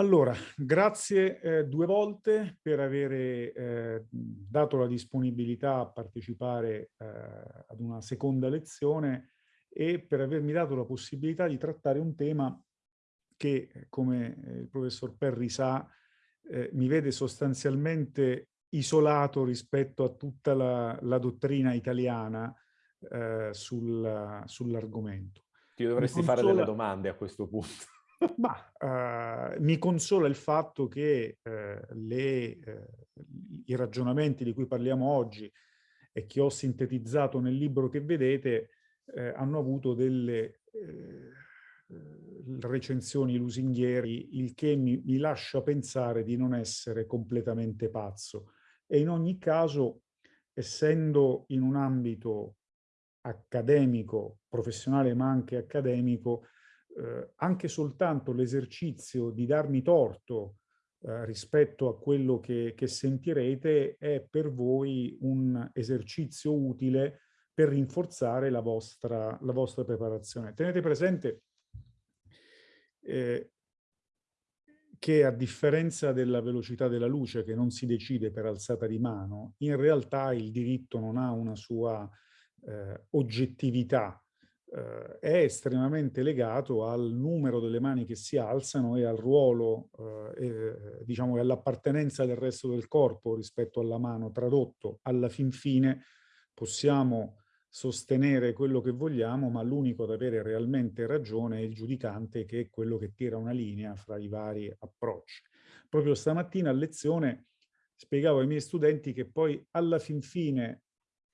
Allora, grazie eh, due volte per aver eh, dato la disponibilità a partecipare eh, ad una seconda lezione e per avermi dato la possibilità di trattare un tema che, come eh, il professor Perri sa, eh, mi vede sostanzialmente isolato rispetto a tutta la, la dottrina italiana eh, sul, sull'argomento. Ti dovresti fare delle domande a questo punto. Ma uh, mi consola il fatto che uh, le, uh, i ragionamenti di cui parliamo oggi e che ho sintetizzato nel libro che vedete hanno avuto delle recensioni lusinghieri, il che mi, mi lascia pensare di non essere completamente pazzo. E in ogni caso, essendo in un ambito accademico, professionale ma anche accademico, eh, anche soltanto l'esercizio di darmi torto eh, rispetto a quello che, che sentirete è per voi un esercizio utile per rinforzare la vostra, la vostra preparazione. Tenete presente eh, che a differenza della velocità della luce che non si decide per alzata di mano, in realtà il diritto non ha una sua eh, oggettività eh, è estremamente legato al numero delle mani che si alzano e al ruolo, eh, e, diciamo, e all'appartenenza del resto del corpo rispetto alla mano. Tradotto, alla fin fine possiamo sostenere quello che vogliamo, ma l'unico ad avere realmente ragione è il giudicante che è quello che tira una linea fra i vari approcci. Proprio stamattina a lezione spiegavo ai miei studenti che poi alla fin fine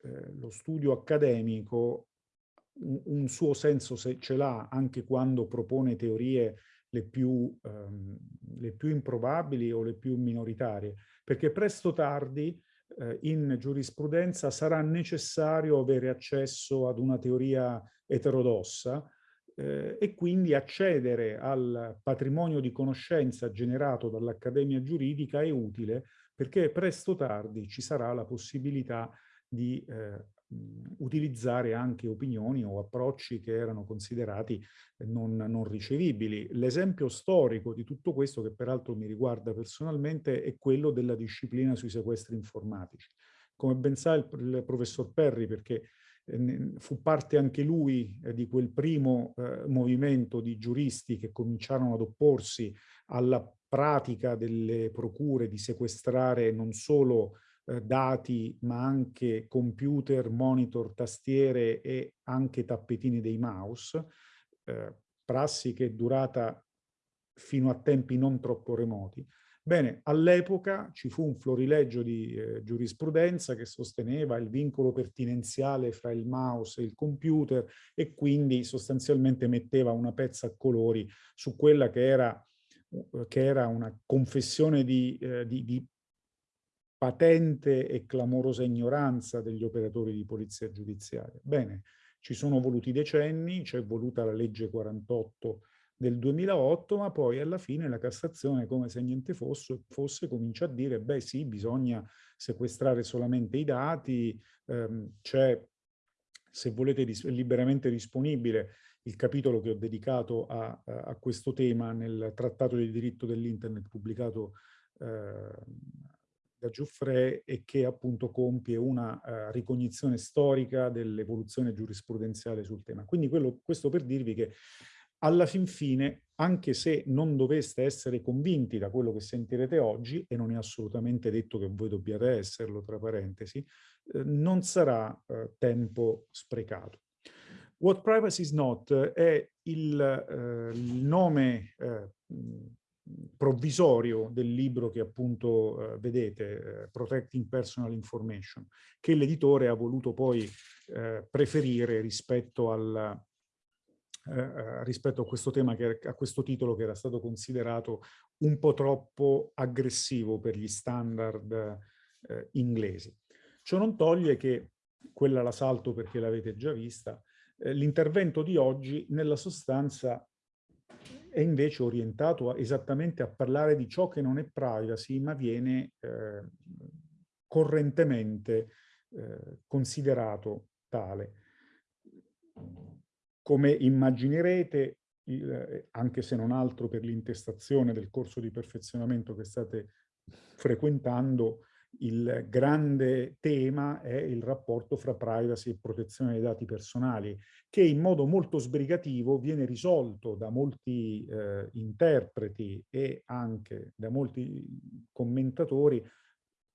eh, lo studio accademico un, suo senso se ce l'ha anche quando propone teorie le più, um, le più, improbabili o le più minoritarie, perché presto o tardi eh, in giurisprudenza sarà necessario avere accesso ad una teoria eterodossa eh, e quindi accedere al patrimonio di conoscenza generato dall'Accademia Giuridica è utile perché presto o tardi ci sarà la possibilità di eh, utilizzare anche opinioni o approcci che erano considerati non, non ricevibili. L'esempio storico di tutto questo, che peraltro mi riguarda personalmente, è quello della disciplina sui sequestri informatici. Come ben sa il, il professor Perri, perché eh, fu parte anche lui eh, di quel primo eh, movimento di giuristi che cominciarono ad opporsi alla pratica delle procure di sequestrare non solo eh, dati ma anche computer, monitor, tastiere e anche tappetini dei mouse, eh, prassi che è durata fino a tempi non troppo remoti. Bene, all'epoca ci fu un florileggio di eh, giurisprudenza che sosteneva il vincolo pertinenziale fra il mouse e il computer e quindi sostanzialmente metteva una pezza a colori su quella che era, che era una confessione di, eh, di, di patente e clamorosa ignoranza degli operatori di polizia giudiziaria. Bene, ci sono voluti decenni, c'è voluta la legge 48 del 2008, ma poi alla fine la Cassazione, come se niente fosse, fosse comincia a dire, beh sì, bisogna sequestrare solamente i dati, ehm, c'è, se volete, liberamente disponibile il capitolo che ho dedicato a, a questo tema nel Trattato del diritto dell'Internet pubblicato eh, da Giuffre e che appunto compie una uh, ricognizione storica dell'evoluzione giurisprudenziale sul tema. Quindi quello, questo per dirvi che alla fin fine, anche se non doveste essere convinti da quello che sentirete oggi, e non è assolutamente detto che voi dobbiate esserlo, tra parentesi, eh, non sarà eh, tempo sprecato. What Privacy is Not è il, eh, il nome eh, provvisorio del libro che appunto eh, vedete, eh, Protecting Personal Information, che l'editore ha voluto poi eh, preferire rispetto, al, eh, eh, rispetto a questo tema, che, a questo titolo che era stato considerato un po' troppo aggressivo per gli standard eh, inglesi. Ciò non toglie che, quella la salto perché l'avete già vista, l'intervento di oggi nella sostanza è invece orientato a, esattamente a parlare di ciò che non è privacy, ma viene eh, correntemente eh, considerato tale. Come immaginerete, il, anche se non altro per l'intestazione del corso di perfezionamento che state frequentando, il grande tema è il rapporto fra privacy e protezione dei dati personali, che in modo molto sbrigativo viene risolto da molti eh, interpreti e anche da molti commentatori,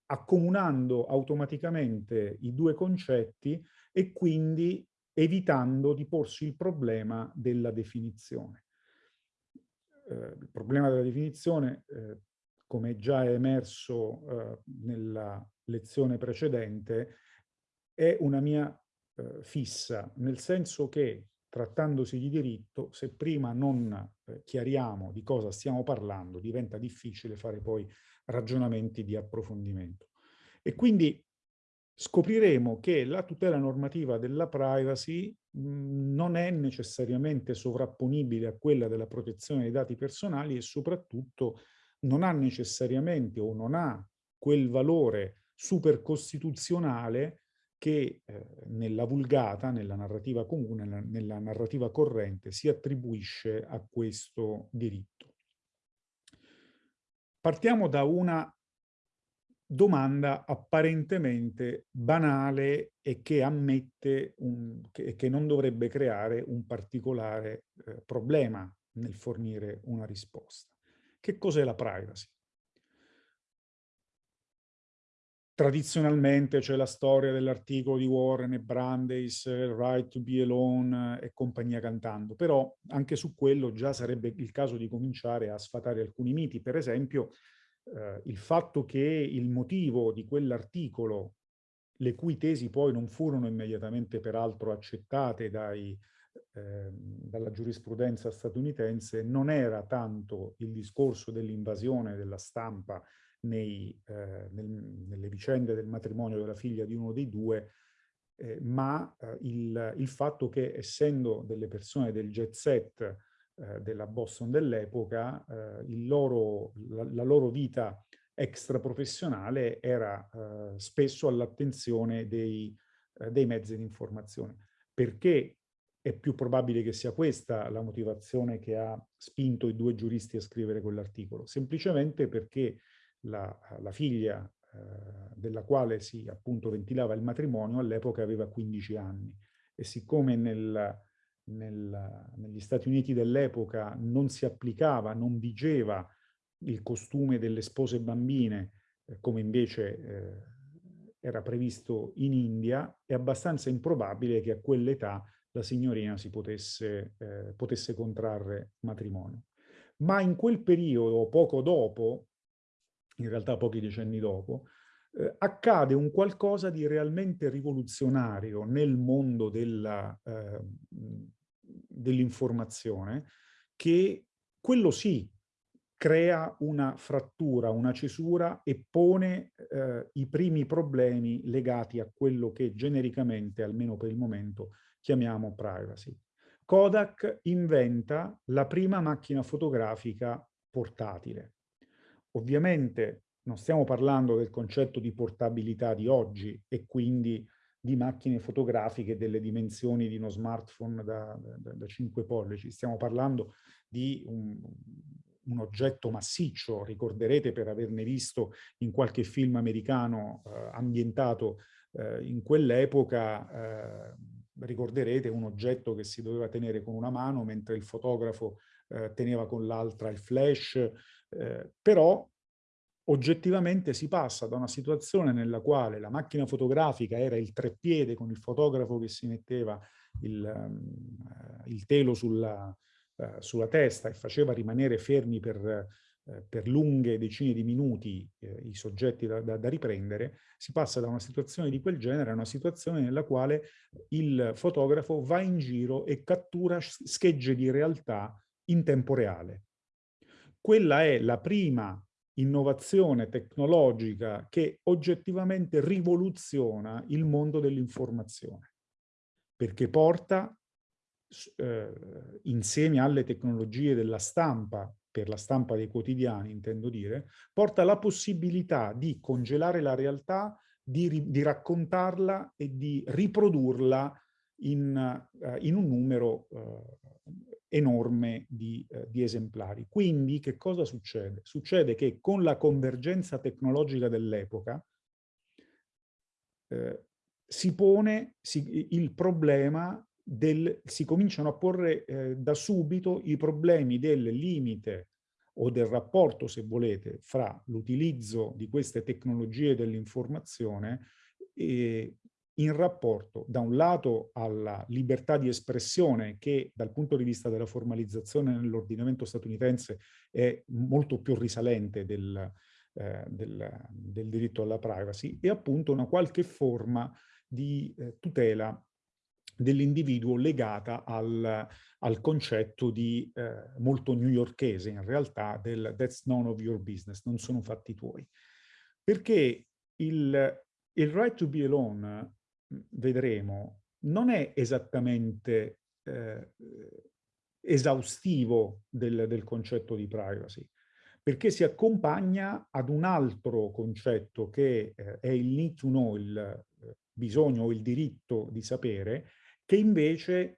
accomunando automaticamente i due concetti e quindi evitando di porsi il problema della definizione. Eh, il problema della definizione eh, come già è emerso eh, nella lezione precedente, è una mia eh, fissa, nel senso che trattandosi di diritto, se prima non eh, chiariamo di cosa stiamo parlando, diventa difficile fare poi ragionamenti di approfondimento. E quindi scopriremo che la tutela normativa della privacy mh, non è necessariamente sovrapponibile a quella della protezione dei dati personali e soprattutto non ha necessariamente o non ha quel valore supercostituzionale che eh, nella vulgata, nella narrativa comune, nella, nella narrativa corrente si attribuisce a questo diritto. Partiamo da una domanda apparentemente banale e che ammette un, che, che non dovrebbe creare un particolare eh, problema nel fornire una risposta. Che cos'è la privacy? Tradizionalmente c'è la storia dell'articolo di Warren e Brandeis, Right to be alone e compagnia cantando, però anche su quello già sarebbe il caso di cominciare a sfatare alcuni miti. Per esempio, eh, il fatto che il motivo di quell'articolo, le cui tesi poi non furono immediatamente peraltro accettate dai Ehm, dalla giurisprudenza statunitense non era tanto il discorso dell'invasione della stampa nei, eh, nel, nelle vicende del matrimonio della figlia di uno dei due, eh, ma eh, il, il, fatto che essendo delle persone del jet set eh, della Boston dell'epoca, eh, la, la, loro vita extraprofessionale era spesso all'attenzione dei, dei mezzi di informazione. Perché è più probabile che sia questa la motivazione che ha spinto i due giuristi a scrivere quell'articolo, semplicemente perché la, la figlia eh, della quale si appunto ventilava il matrimonio all'epoca aveva 15 anni. E siccome nel, nel, negli Stati Uniti dell'epoca non si applicava, non vigeva il costume delle spose bambine, eh, come invece eh, era previsto in India, è abbastanza improbabile che a quell'età la signorina si potesse, eh, potesse contrarre matrimonio. Ma in quel periodo, poco dopo, in realtà pochi decenni dopo, eh, accade un qualcosa di realmente rivoluzionario nel mondo della, eh, dell'informazione che quello sì crea una frattura, una cesura e pone eh, i primi problemi legati a quello che genericamente, almeno per il momento, chiamiamo privacy. Kodak inventa la prima macchina fotografica portatile. Ovviamente non stiamo parlando del concetto di portabilità di oggi e quindi di macchine fotografiche delle dimensioni di uno smartphone da, da, da 5 pollici. Stiamo parlando di un, un, oggetto massiccio, ricorderete per averne visto in qualche film americano eh, ambientato eh, in quell'epoca, eh, ricorderete un oggetto che si doveva tenere con una mano mentre il fotografo eh, teneva con l'altra il flash, eh, però oggettivamente si passa da una situazione nella quale la macchina fotografica era il treppiede con il fotografo che si metteva il, um, il telo sulla, uh, sulla, testa e faceva rimanere fermi per eh, per lunghe decine di minuti eh, i soggetti da, da, da, riprendere, si passa da una situazione di quel genere a una situazione nella quale il fotografo va in giro e cattura schegge di realtà in tempo reale. Quella è la prima innovazione tecnologica che oggettivamente rivoluziona il mondo dell'informazione, perché porta eh, insieme alle tecnologie della stampa per la stampa dei quotidiani, intendo dire, porta la possibilità di congelare la realtà, di, di raccontarla e di riprodurla in, uh, in un numero uh, enorme di, uh, di, esemplari. Quindi che cosa succede? Succede che con la convergenza tecnologica dell'epoca si pone si, il problema del, si cominciano a porre eh, da subito i problemi del limite o del rapporto, se volete, fra l'utilizzo di queste tecnologie dell'informazione in rapporto da un lato alla libertà di espressione che dal punto di vista della formalizzazione nell'ordinamento statunitense è molto più risalente del, eh, del, del, diritto alla privacy e appunto una qualche forma di eh, tutela dell'individuo legata al, al, concetto di eh, molto newyorkese in realtà del that's none of your business, non sono fatti tuoi. Perché il, il right to be alone, vedremo, non è esattamente eh, esaustivo del, del concetto di privacy, perché si accompagna ad un altro concetto che eh, è il need to know, il eh, bisogno o il diritto di sapere, che invece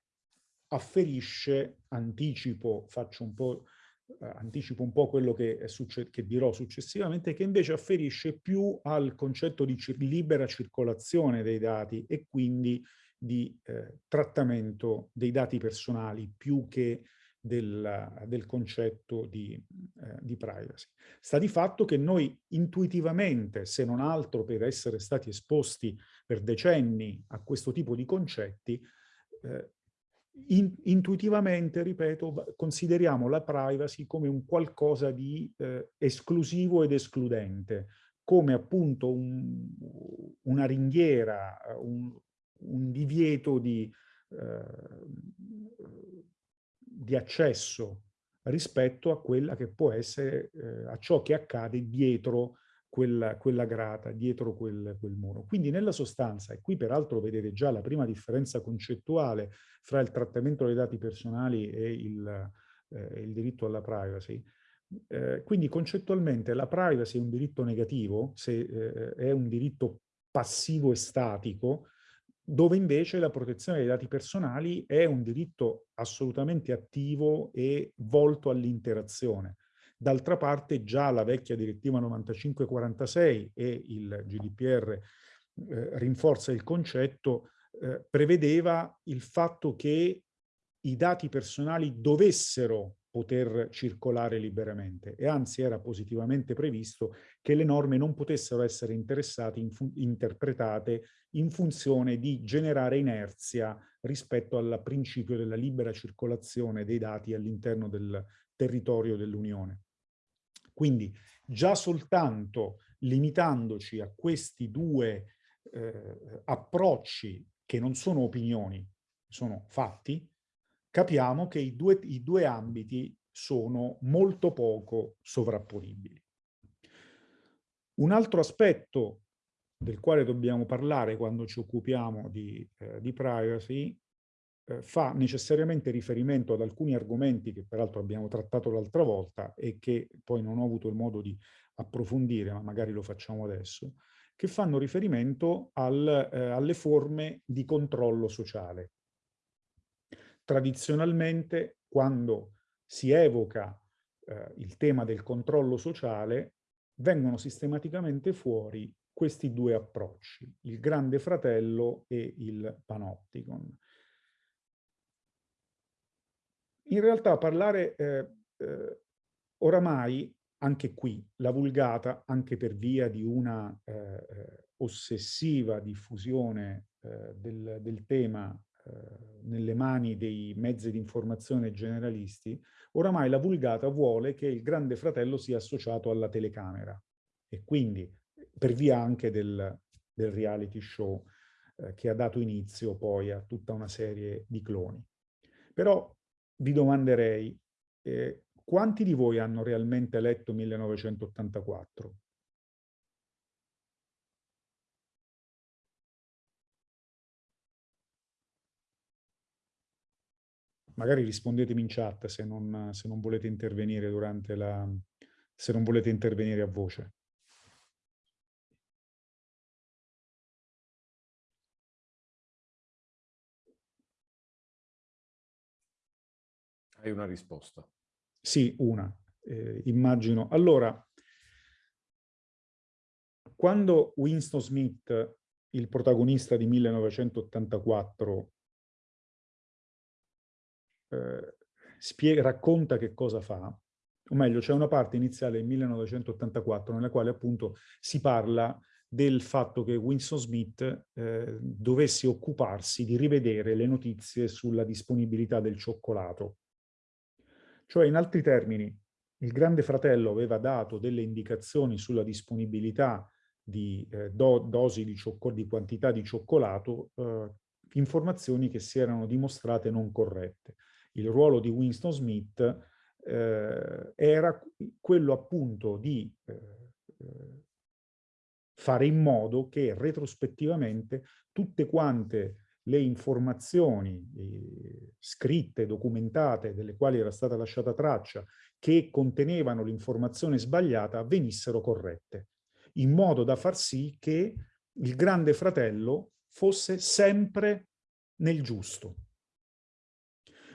afferisce, anticipo, faccio un po', eh, anticipo un po' quello che, che, dirò successivamente, che invece afferisce più al concetto di cir libera circolazione dei dati e quindi di eh, trattamento dei dati personali più che del, del concetto di, eh, di, privacy. Sta di fatto che noi intuitivamente, se non altro per essere stati esposti per decenni a questo tipo di concetti, eh, in, intuitivamente, ripeto, consideriamo la privacy come un qualcosa di eh, esclusivo ed escludente, come appunto un, una ringhiera, un, un divieto di, eh, di, accesso rispetto a quella che può essere, eh, a ciò che accade dietro quella, quella grata, dietro quel, quel, muro. Quindi nella sostanza, e qui peraltro vedete già la prima differenza concettuale fra il trattamento dei dati personali e il, eh, il diritto alla privacy, eh, quindi concettualmente la privacy è un diritto negativo, se eh, è un diritto passivo e statico, dove invece la protezione dei dati personali è un diritto assolutamente attivo e volto all'interazione. D'altra parte già la vecchia direttiva 9546 e il GDPR eh, rinforza il concetto, eh, prevedeva il fatto che i dati personali dovessero poter circolare liberamente e anzi era positivamente previsto che le norme non potessero essere in interpretate in funzione di generare inerzia rispetto al principio della libera circolazione dei dati all'interno del territorio dell'Unione. Quindi già soltanto limitandoci a questi due eh, approcci che non sono opinioni, sono fatti, capiamo che i due, i due ambiti sono molto poco sovrapponibili. Un altro aspetto del quale dobbiamo parlare quando ci occupiamo di, eh, di privacy eh, fa necessariamente riferimento ad alcuni argomenti che peraltro abbiamo trattato l'altra volta e che poi non ho avuto il modo di approfondire, ma magari lo facciamo adesso, che fanno riferimento al, eh, alle forme di controllo sociale. Tradizionalmente, quando si evoca eh, il tema del controllo sociale, vengono sistematicamente fuori questi due approcci, il grande fratello e il panopticon. In realtà parlare eh, eh, oramai, anche qui, la vulgata, anche per via di una eh, eh ossessiva diffusione eh, del, del, tema eh, nelle mani dei mezzi di informazione generalisti, oramai la vulgata vuole che il grande fratello sia associato alla telecamera e quindi per via anche del, del reality show che ha dato inizio poi a tutta una serie di cloni. Però vi domanderei eh, quanti di voi hanno realmente letto 1984? Magari rispondetemi in chat se non, se non volete intervenire durante la... se non volete intervenire a voce. Hai una risposta? Sì, una, eh, immagino. Allora, quando Winston Smith, il protagonista di 1984, eh, spiega, racconta che cosa fa, o meglio, c'è una parte iniziale del 1984 nella quale appunto si parla del fatto che Winston Smith eh, dovesse occuparsi di rivedere le notizie sulla disponibilità del cioccolato. Cioè, in altri termini, il Grande Fratello aveva dato delle indicazioni sulla disponibilità di eh, do, dosi di, di, quantità di cioccolato, eh, informazioni che si erano dimostrate non corrette. Il ruolo di Winston Smith eh, era quello appunto di eh, eh, fare in modo che retrospettivamente tutte quante le informazioni eh, scritte, documentate, delle quali era stata lasciata traccia, che contenevano l'informazione sbagliata, venissero corrette, in modo da far sì che il grande fratello fosse sempre nel giusto.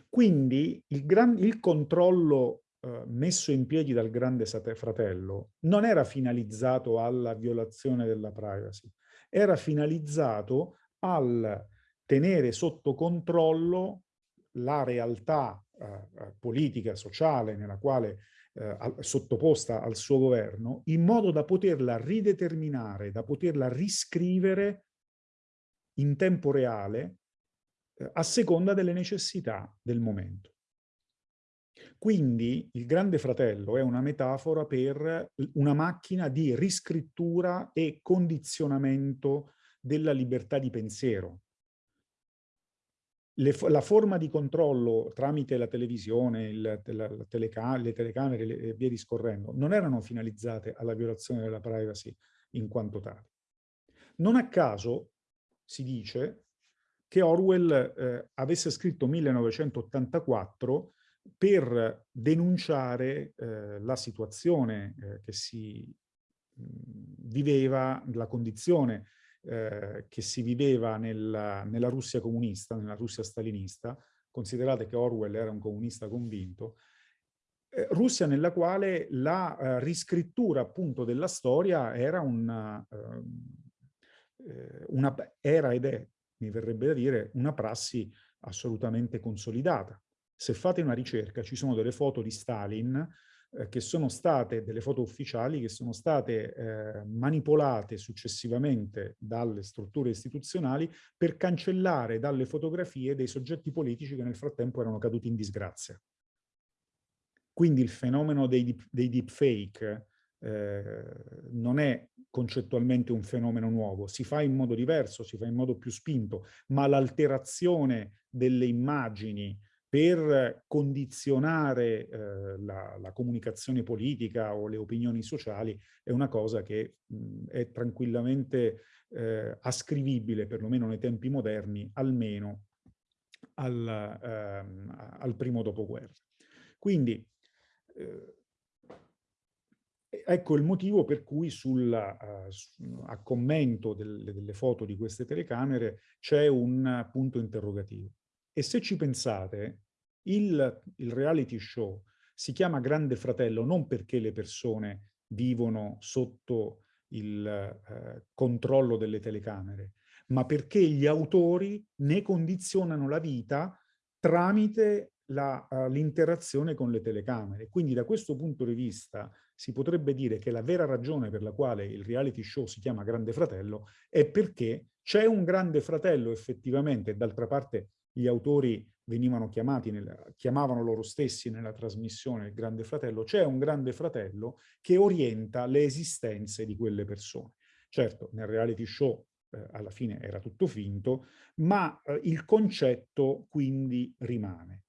Quindi il, gran, il controllo eh, messo in piedi dal grande fratello non era finalizzato alla violazione della privacy, era finalizzato al tenere sotto controllo la realtà eh, eh politica, sociale, nella quale eh, sottoposta al suo governo, in modo da poterla rideterminare, da poterla riscrivere in tempo reale eh, a seconda delle necessità del momento. Quindi il Grande Fratello è una metafora per una macchina di riscrittura e condizionamento della libertà di pensiero. Le, la forma di controllo tramite la televisione, il, la, la teleca le telecamere e via discorrendo non erano finalizzate alla violazione della privacy in quanto tali. Non a caso si dice che Orwell eh, avesse scritto 1984 per denunciare eh, la situazione eh, che si mh, viveva, la condizione eh, che si viveva nella, nella, Russia comunista, nella Russia stalinista, considerate che Orwell era un comunista convinto, eh, Russia nella quale la uh, riscrittura appunto della storia era una, uh, una, era ed è mi verrebbe da dire, una prassi assolutamente consolidata. Se fate una ricerca, ci sono delle foto di Stalin eh, che sono state, delle foto ufficiali, che sono state eh, manipolate successivamente dalle strutture istituzionali per cancellare dalle fotografie dei soggetti politici che nel frattempo erano caduti in disgrazia. Quindi il fenomeno dei, dei deepfake eh, non è concettualmente un fenomeno nuovo, si fa in modo diverso, si fa in modo più spinto, ma l'alterazione delle immagini per condizionare eh, la, la, comunicazione politica o le opinioni sociali è una cosa che mh, è tranquillamente eh, ascrivibile, perlomeno nei tempi moderni, almeno al, ehm, al primo dopoguerra. Quindi eh, Ecco il motivo per cui sulla, uh, a commento del, delle foto di queste telecamere c'è un punto interrogativo. E se ci pensate, il, il reality show si chiama Grande Fratello non perché le persone vivono sotto il eh, controllo delle telecamere, ma perché gli autori ne condizionano la vita tramite uh, l'interazione con le telecamere. Quindi da questo punto di vista si potrebbe dire che la vera ragione per la quale il reality show si chiama Grande Fratello è perché c'è un Grande Fratello effettivamente, d'altra parte gli autori venivano chiamati, nel, chiamavano loro stessi nella trasmissione il Grande Fratello, c'è un Grande Fratello che orienta le esistenze di quelle persone. Certo, nel reality show eh, alla fine era tutto finto, ma eh, il concetto quindi rimane.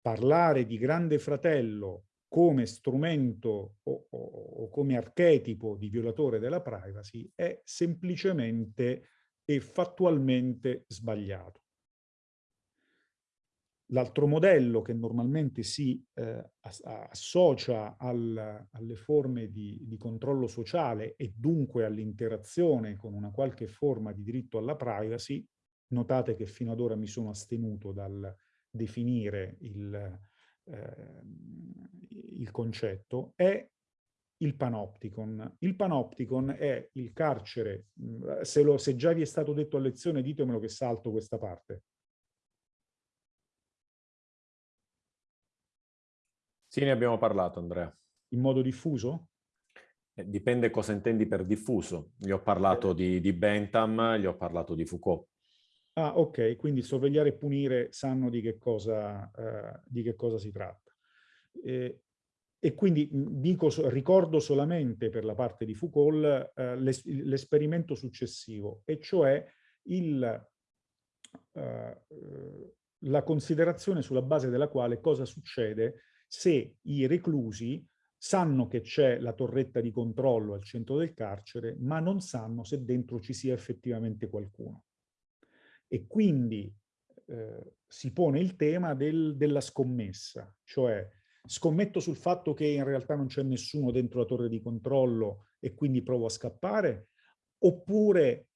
Parlare di Grande Fratello come strumento o, o, o, come archetipo di violatore della privacy è semplicemente e fattualmente sbagliato. L'altro modello che normalmente si eh, associa al, alle forme di, di, controllo sociale e dunque all'interazione con una qualche forma di diritto alla privacy, notate che fino ad ora mi sono astenuto dal definire il, eh, il concetto, è il panopticon. Il panopticon è il carcere, mm, se, lo, se già vi è stato detto a lezione ditemelo che salto questa parte. Sì, ne abbiamo parlato Andrea. In modo diffuso? Eh, dipende cosa intendi per diffuso. Gli ho parlato eh. di, di Bentham, gli ho parlato di Foucault. Ah, ok, quindi sorvegliare e punire sanno di che cosa, eh, di che cosa si tratta. Eh, e quindi dico, ricordo solamente per la parte di Foucault eh, l'esperimento successivo, e cioè il, eh, la considerazione sulla base della quale cosa succede se i reclusi sanno che c'è la torretta di controllo al centro del carcere, ma non sanno se dentro ci sia effettivamente qualcuno. E quindi eh, si pone il tema del, della scommessa, cioè scommetto sul fatto che in realtà non c'è nessuno dentro la torre di controllo e quindi provo a scappare, oppure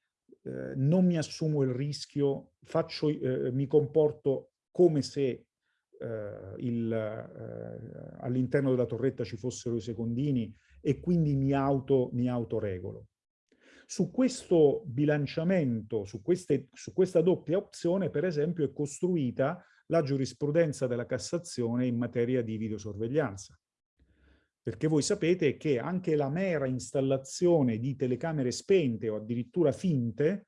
eh, non mi assumo il rischio, faccio, eh, mi comporto come se eh, eh, all'interno della torretta ci fossero i secondini e quindi mi, auto, mi autoregolo. Su questo bilanciamento, su, queste, su questa doppia opzione, per esempio, è costruita la giurisprudenza della Cassazione in materia di videosorveglianza. Perché voi sapete che anche la mera installazione di telecamere spente o addirittura finte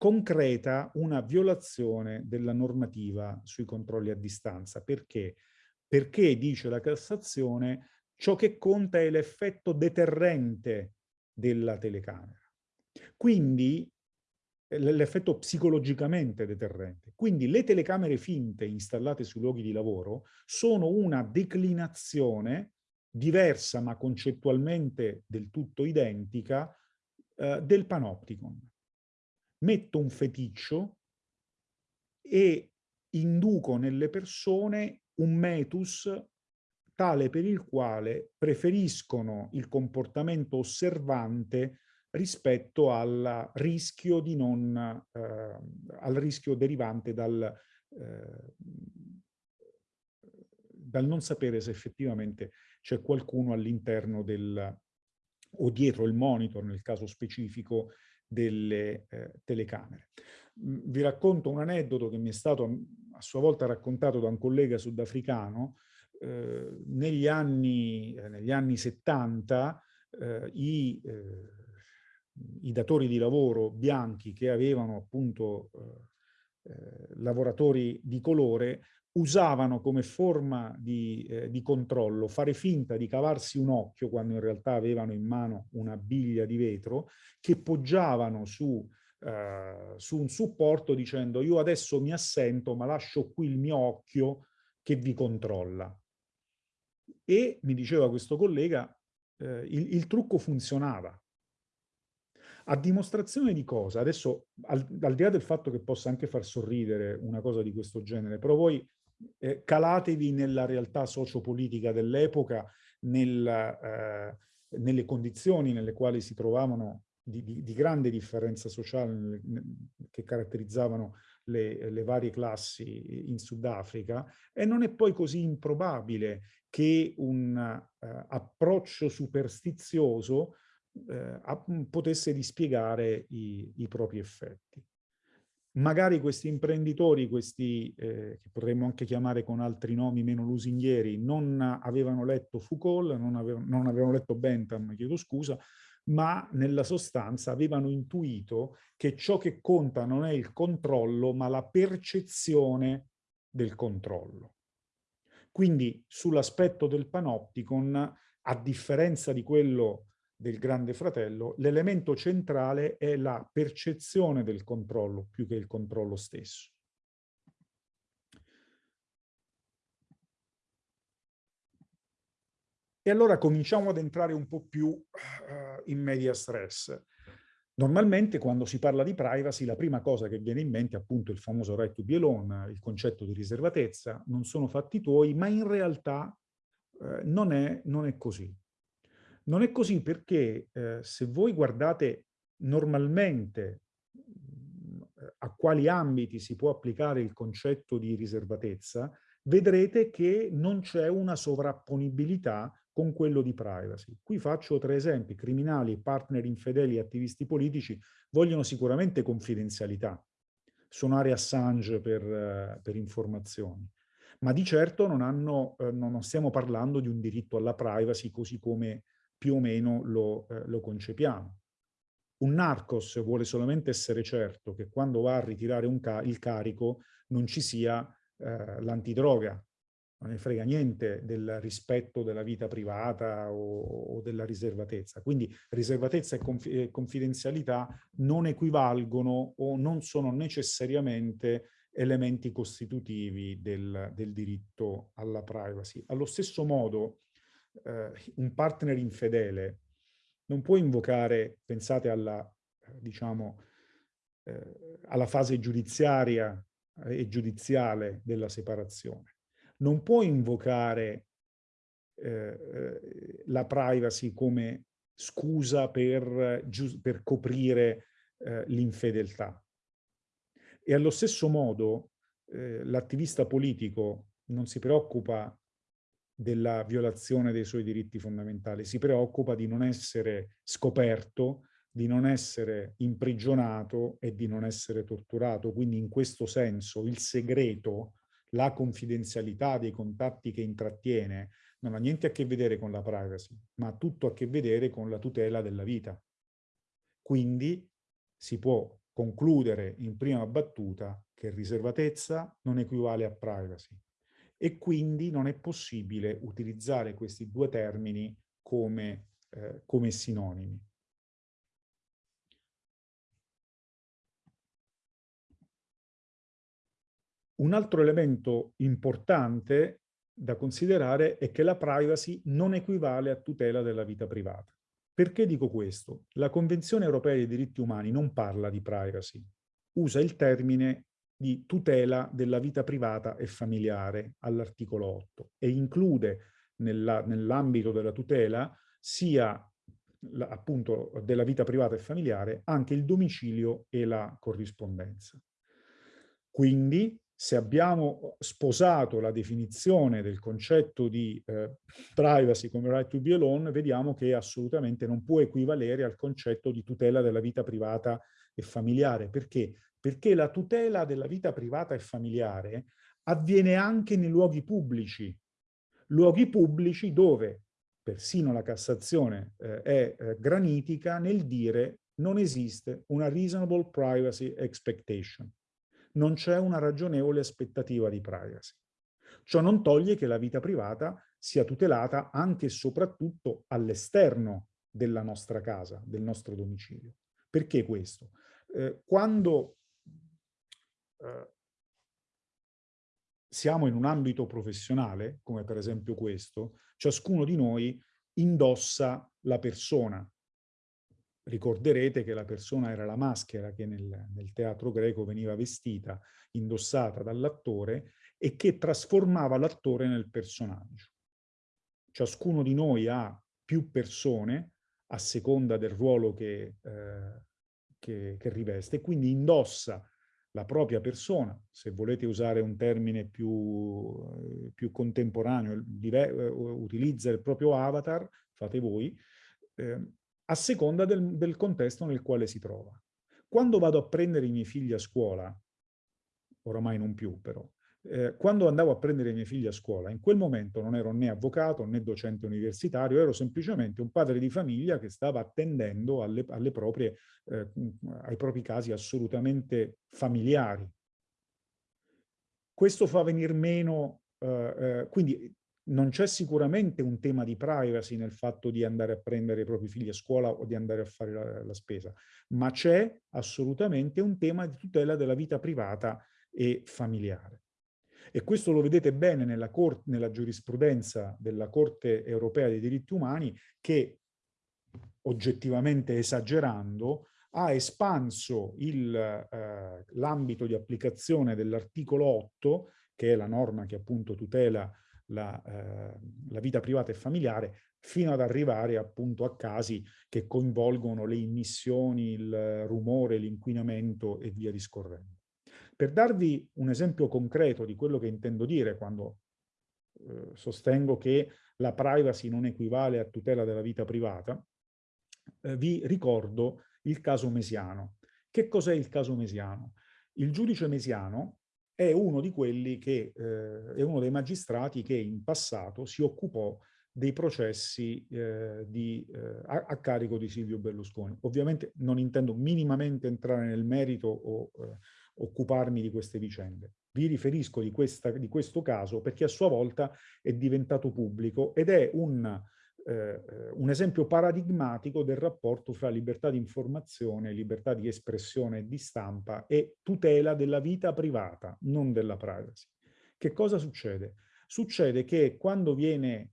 concreta una violazione della normativa sui controlli a distanza. Perché? Perché, dice la Cassazione, ciò che conta è l'effetto deterrente della telecamera. Quindi l'effetto psicologicamente deterrente. Quindi le telecamere finte installate sui luoghi di lavoro sono una declinazione diversa ma concettualmente del tutto identica eh, del panopticon metto un feticcio e induco nelle persone un metus tale per il quale preferiscono il comportamento osservante rispetto al rischio, di non, eh, al rischio derivante dal, eh, dal non sapere se effettivamente c'è qualcuno all'interno del o dietro il monitor nel caso specifico delle eh, telecamere. Vi racconto un aneddoto che mi è stato a sua volta raccontato da un collega sudafricano. Eh, negli, anni, eh, negli, anni, 70 eh, i, eh, i, datori di lavoro bianchi che avevano appunto eh, lavoratori di colore usavano come forma di, eh, di, controllo fare finta di cavarsi un occhio quando in realtà avevano in mano una biglia di vetro che poggiavano su, eh, su un supporto dicendo io adesso mi assento ma lascio qui il mio occhio che vi controlla. E mi diceva questo collega, eh, il, il trucco funzionava. A dimostrazione di cosa? Adesso, al, al, di là del fatto che possa anche far sorridere una cosa di questo genere, però voi eh, calatevi nella realtà sociopolitica dell'epoca, eh, nelle condizioni nelle quali si trovavano di, di, di grande differenza sociale che caratterizzavano le, le, varie classi in Sudafrica e non è poi così improbabile che un uh, approccio superstizioso uh, potesse dispiegare i, i propri effetti magari questi imprenditori, questi eh, che potremmo anche chiamare con altri nomi meno lusinghieri, non avevano letto Foucault, non avevano, non avevano letto Bentham, chiedo scusa, ma nella sostanza avevano intuito che ciò che conta non è il controllo, ma la percezione del controllo. Quindi sull'aspetto del panopticon, a differenza di quello del grande fratello, l'elemento centrale è la percezione del controllo più che il controllo stesso. E allora cominciamo ad entrare un po' più uh, in media stress. Normalmente quando si parla di privacy la prima cosa che viene in mente è appunto il famoso right to be alone, il concetto di riservatezza, non sono fatti tuoi, ma in realtà uh, non, è, non è così. Non è così perché eh, se voi guardate normalmente, mm, a quali ambiti si può applicare il concetto di riservatezza, vedrete che non c'è una sovrapponibilità con quello di privacy. Qui faccio tre esempi. Criminali, partner infedeli e attivisti politici vogliono sicuramente confidenzialità. Suonare Assange per, per informazioni. Ma di certo non, hanno, eh, non stiamo parlando di un diritto alla privacy così come più o meno lo, eh, lo concepiamo. Un narcos vuole solamente essere certo che quando va a ritirare ca il carico non ci sia eh, l'antidroga, non ne frega niente del rispetto della vita privata o, o della riservatezza. Quindi riservatezza e, conf confidenzialità non equivalgono o non sono necessariamente elementi costitutivi del, del diritto alla privacy. Allo stesso modo, eh, un partner infedele non può invocare, pensate alla, diciamo, eh, alla fase giudiziaria e giudiziale della separazione. Non può invocare eh, eh la privacy come scusa per, per coprire eh, l'infedeltà. E allo stesso modo eh, l'attivista politico non si preoccupa della violazione dei suoi diritti fondamentali, si preoccupa di non essere scoperto, di non essere imprigionato e di non essere torturato. Quindi in questo senso il segreto, la confidenzialità dei contatti che intrattiene non ha niente a che vedere con la privacy, ma ha tutto a che vedere con la tutela della vita. Quindi si può concludere in prima battuta che riservatezza non equivale a privacy e quindi non è possibile utilizzare questi due termini come, eh, come sinonimi. Un altro elemento importante da considerare è che la privacy non equivale a tutela della vita privata. Perché dico questo? La Convenzione europea dei diritti umani non parla di privacy, usa il termine di tutela della vita privata e familiare all'articolo 8 e include nell'ambito nell della tutela sia appunto della vita privata e familiare anche il domicilio e la corrispondenza. Quindi se abbiamo sposato la definizione del concetto di eh, privacy come right to be alone, vediamo che assolutamente non può equivalere al concetto di tutela della vita privata e familiare. Perché? Perché la tutela della vita privata e familiare avviene anche nei luoghi pubblici, luoghi pubblici dove persino la Cassazione eh, è eh, granitica nel dire non esiste una reasonable privacy expectation, non c'è una ragionevole aspettativa di privacy. Ciò non toglie che la vita privata sia tutelata anche e soprattutto all'esterno della nostra casa, del nostro domicilio. Perché questo? Eh, quando eh, siamo in un ambito professionale, come per esempio questo, ciascuno di noi indossa la persona. Ricorderete che la persona era la maschera che nel, nel teatro greco veniva vestita, indossata dall'attore e che trasformava l'attore nel personaggio. Ciascuno di noi ha più persone a seconda del ruolo che, eh, che, che riveste, quindi indossa la propria persona, se volete usare un termine più, eh, più contemporaneo, eh, utilizza il proprio avatar, fate voi, eh, a seconda del, del contesto nel quale si trova. Quando vado a prendere i miei figli a scuola, oramai non più però, eh, quando andavo a prendere i miei figli a scuola, in quel momento non ero né avvocato né docente universitario, ero semplicemente un padre di famiglia che stava attendendo alle, alle proprie, eh, ai propri casi assolutamente familiari. Questo fa venire meno, eh, eh quindi non c'è sicuramente un tema di privacy nel fatto di andare a prendere i propri figli a scuola o di andare a fare la, la spesa, ma c'è assolutamente un tema di tutela della vita privata e familiare. E questo lo vedete bene nella, nella giurisprudenza della Corte europea dei diritti umani che, oggettivamente esagerando, ha espanso eh, l'ambito di applicazione dell'articolo 8, che è la norma che appunto tutela la, eh, la, vita privata e familiare, fino ad arrivare appunto a casi che coinvolgono le immissioni, il rumore, l'inquinamento e via discorrendo. Per darvi un esempio concreto di quello che intendo dire quando eh, sostengo che la privacy non equivale a tutela della vita privata, eh, vi ricordo il caso Mesiano. Che cos'è il caso Mesiano? Il giudice Mesiano è uno di quelli che, eh, è uno dei magistrati che in passato si occupò dei processi eh, di, eh, a, a, carico di Silvio Berlusconi. Ovviamente non intendo minimamente entrare nel merito o eh, occuparmi di queste vicende. Vi riferisco di, questa, di, questo caso perché a sua volta è diventato pubblico ed è un, eh, un esempio paradigmatico del rapporto fra libertà di informazione, libertà di espressione e di stampa e tutela della vita privata, non della privacy. Che cosa succede? Succede che quando viene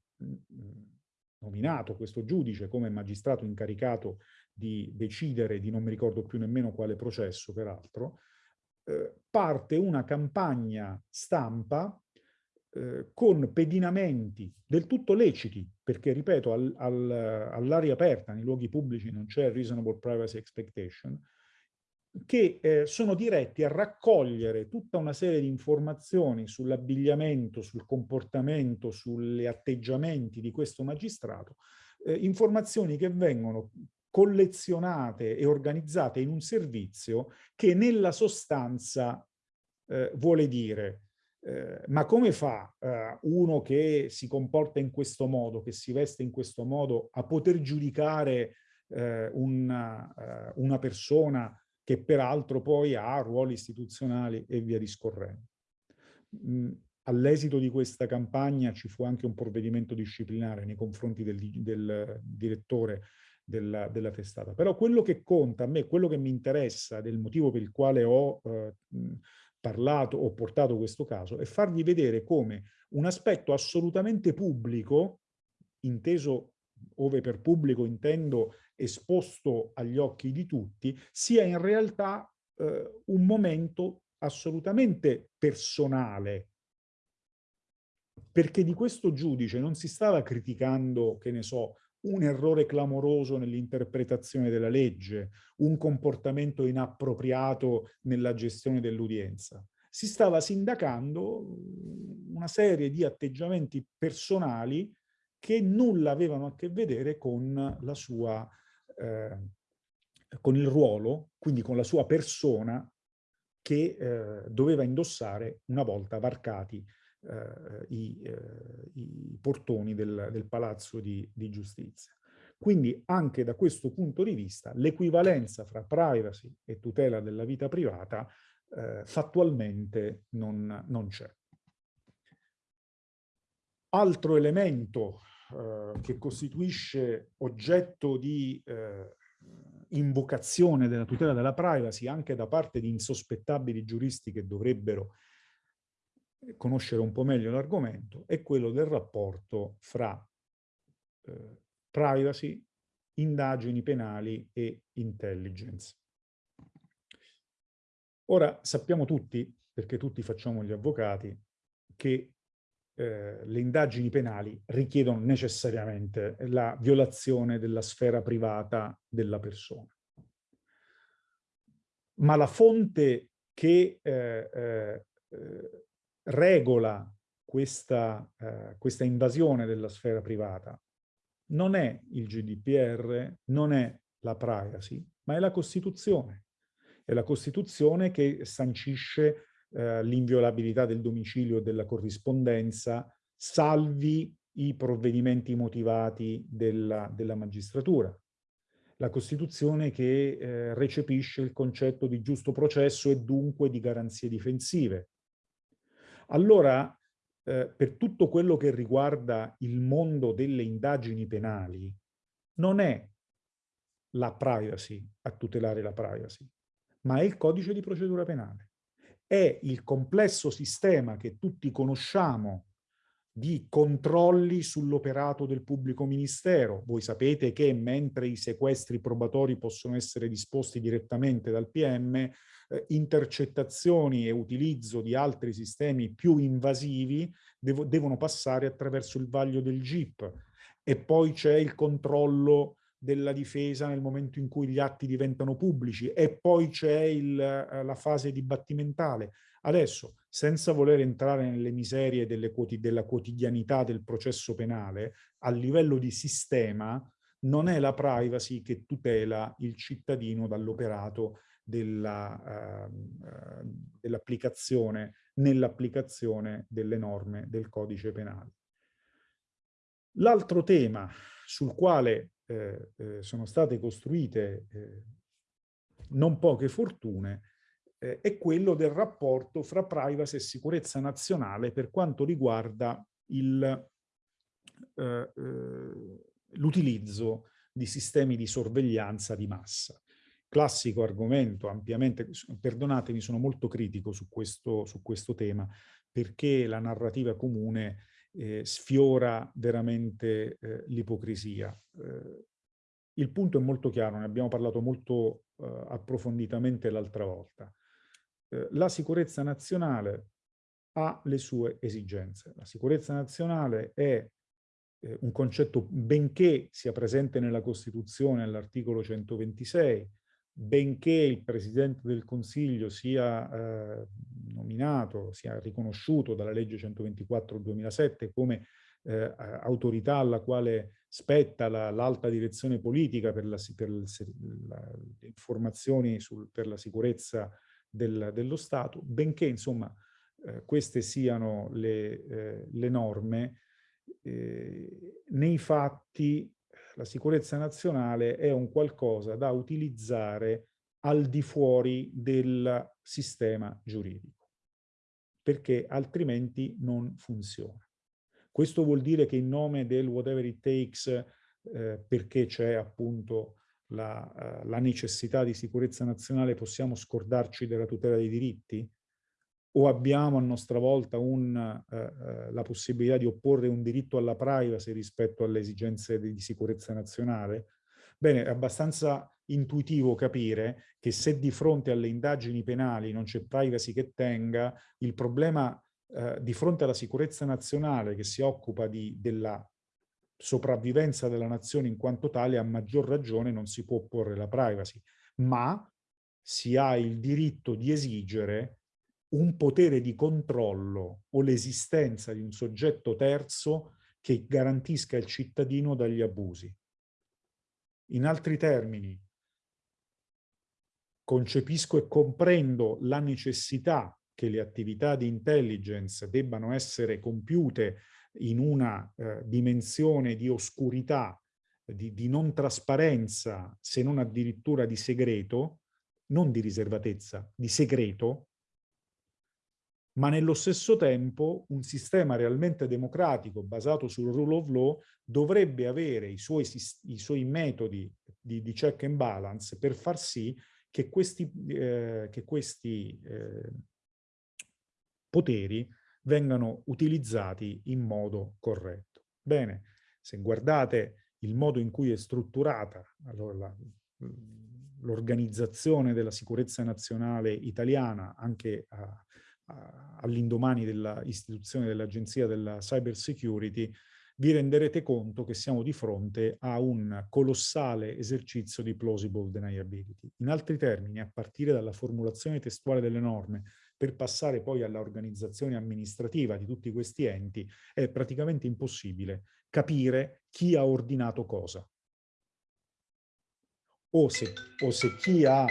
nominato questo giudice come magistrato incaricato di decidere di non mi ricordo più nemmeno quale processo, peraltro, eh, parte una campagna stampa eh, con pedinamenti del tutto leciti, perché, ripeto, al, al, all'aria aperta, nei luoghi pubblici non c'è reasonable privacy expectation, che eh, sono diretti a raccogliere tutta una serie di informazioni sull'abbigliamento, sul comportamento, sugli atteggiamenti di questo magistrato, eh, informazioni che vengono collezionate e organizzate in un servizio che nella sostanza eh, vuole dire eh, ma come fa eh, uno che si comporta in questo modo, che si veste in questo modo, a poter giudicare eh, una, eh, una persona che peraltro poi ha ruoli istituzionali e via discorrendo. Mm, all'esito di questa campagna ci fu anche un provvedimento disciplinare nei confronti del, del direttore della, della, testata. Però quello che conta a me, quello che mi interessa, del motivo per il quale ho eh, parlato, ho portato questo caso, è farvi vedere come un aspetto assolutamente pubblico, inteso ove per pubblico intendo esposto agli occhi di tutti, sia in realtà eh, un momento assolutamente personale, perché di questo giudice non si stava criticando, che ne so, un errore clamoroso nell'interpretazione della legge, un comportamento inappropriato nella gestione dell'udienza. Si stava sindacando una serie di atteggiamenti personali che nulla avevano a che vedere con la sua, eh, con il ruolo, quindi con la sua persona che eh, doveva indossare una volta varcati i, eh, i, portoni del, del palazzo di, di, giustizia. Quindi anche da questo punto di vista l'equivalenza fra privacy e tutela della vita privata eh, fattualmente non, non c'è. Altro elemento eh, che costituisce oggetto di eh, invocazione della tutela della privacy anche da parte di insospettabili giuristi che dovrebbero conoscere un po' meglio l'argomento, è quello del rapporto fra eh, privacy, indagini penali e intelligence. Ora sappiamo tutti, perché tutti facciamo gli avvocati, che eh, le indagini penali richiedono necessariamente la violazione della sfera privata della persona. Ma la fonte che eh, eh, regola questa, eh, questa invasione della sfera privata non è il GDPR, non è la privacy, ma è la Costituzione. È la Costituzione che sancisce eh, l'inviolabilità del domicilio e della corrispondenza, salvi i provvedimenti motivati della, della magistratura. La Costituzione che eh, recepisce il concetto di giusto processo e dunque di garanzie difensive. Allora, eh, per tutto quello che riguarda il mondo delle indagini penali, non è la privacy a tutelare la privacy, ma è il codice di procedura penale è il complesso sistema che tutti conosciamo di controlli sull'operato del pubblico ministero. Voi sapete che mentre i sequestri probatori possono essere disposti direttamente dal PM, eh, intercettazioni e utilizzo di altri sistemi più invasivi devo, devono passare attraverso il vaglio del GIP. e poi c'è il controllo della difesa nel momento in cui gli atti diventano pubblici e poi c'è eh, la fase dibattimentale. Adesso, senza voler entrare nelle miserie delle della quotidianità del processo penale, a livello di sistema non è la privacy che tutela il cittadino dall'operato dell'applicazione, uh, uh, nell'applicazione delle norme del codice penale. L'altro tema sul quale eh, eh, sono state costruite eh, non poche fortune eh, è quello del rapporto fra privacy e sicurezza nazionale per quanto riguarda eh, eh, l'utilizzo di sistemi di sorveglianza di massa. Classico argomento, ampiamente, perdonatemi, sono molto critico su questo, su questo tema, perché la narrativa comune eh, sfiora veramente eh, l'ipocrisia. Eh, il punto è molto chiaro, ne abbiamo parlato molto eh, approfonditamente l'altra volta. Eh, la sicurezza nazionale ha le sue esigenze. La sicurezza nazionale è eh, un concetto, benché sia presente nella Costituzione all'articolo 126, benché il Presidente del Consiglio sia eh, nominato, sia riconosciuto dalla legge 124 2007 come eh, autorità alla quale spetta l'alta direzione politica per, la, per la, le informazioni sul, per la sicurezza del, dello Stato, benché insomma eh, queste siano le, eh, le norme, eh, nei fatti la sicurezza nazionale è un qualcosa da utilizzare al di fuori del sistema giuridico, perché altrimenti non funziona. Questo vuol dire che in nome del whatever it takes, eh, perché c'è appunto la, uh, la necessità di sicurezza nazionale, possiamo scordarci della tutela dei diritti? O abbiamo a nostra volta un, eh, eh, la possibilità di opporre un diritto alla privacy rispetto alle esigenze di, di sicurezza nazionale? Bene, è abbastanza intuitivo capire che se di fronte alle indagini penali non c'è privacy che tenga, il problema eh, di fronte alla sicurezza nazionale che si occupa di, della sopravvivenza della nazione in quanto tale, a maggior ragione non si può opporre la privacy, ma si ha il diritto di esigere un potere di controllo o l'esistenza di un soggetto terzo che garantisca il cittadino dagli abusi. In altri termini, concepisco e comprendo la necessità che le attività di intelligence debbano essere compiute in una eh, dimensione di oscurità, di, di non trasparenza, se non addirittura di segreto, non di riservatezza, di segreto, ma nello stesso tempo un sistema realmente democratico basato sul rule of law dovrebbe avere i suoi, i suoi metodi di, di, check and balance per far sì che questi, eh, che questi eh, poteri vengano utilizzati in modo corretto. Bene, se guardate il modo in cui è strutturata allora, l'organizzazione della sicurezza nazionale italiana anche a, all'indomani dell'istituzione dell'Agenzia della Cyber Security, vi renderete conto che siamo di fronte a un colossale esercizio di plausible deniability. In altri termini, a partire dalla formulazione testuale delle norme, per passare poi all'organizzazione amministrativa di tutti questi enti, è praticamente impossibile capire chi ha ordinato cosa. O se, o se chi ha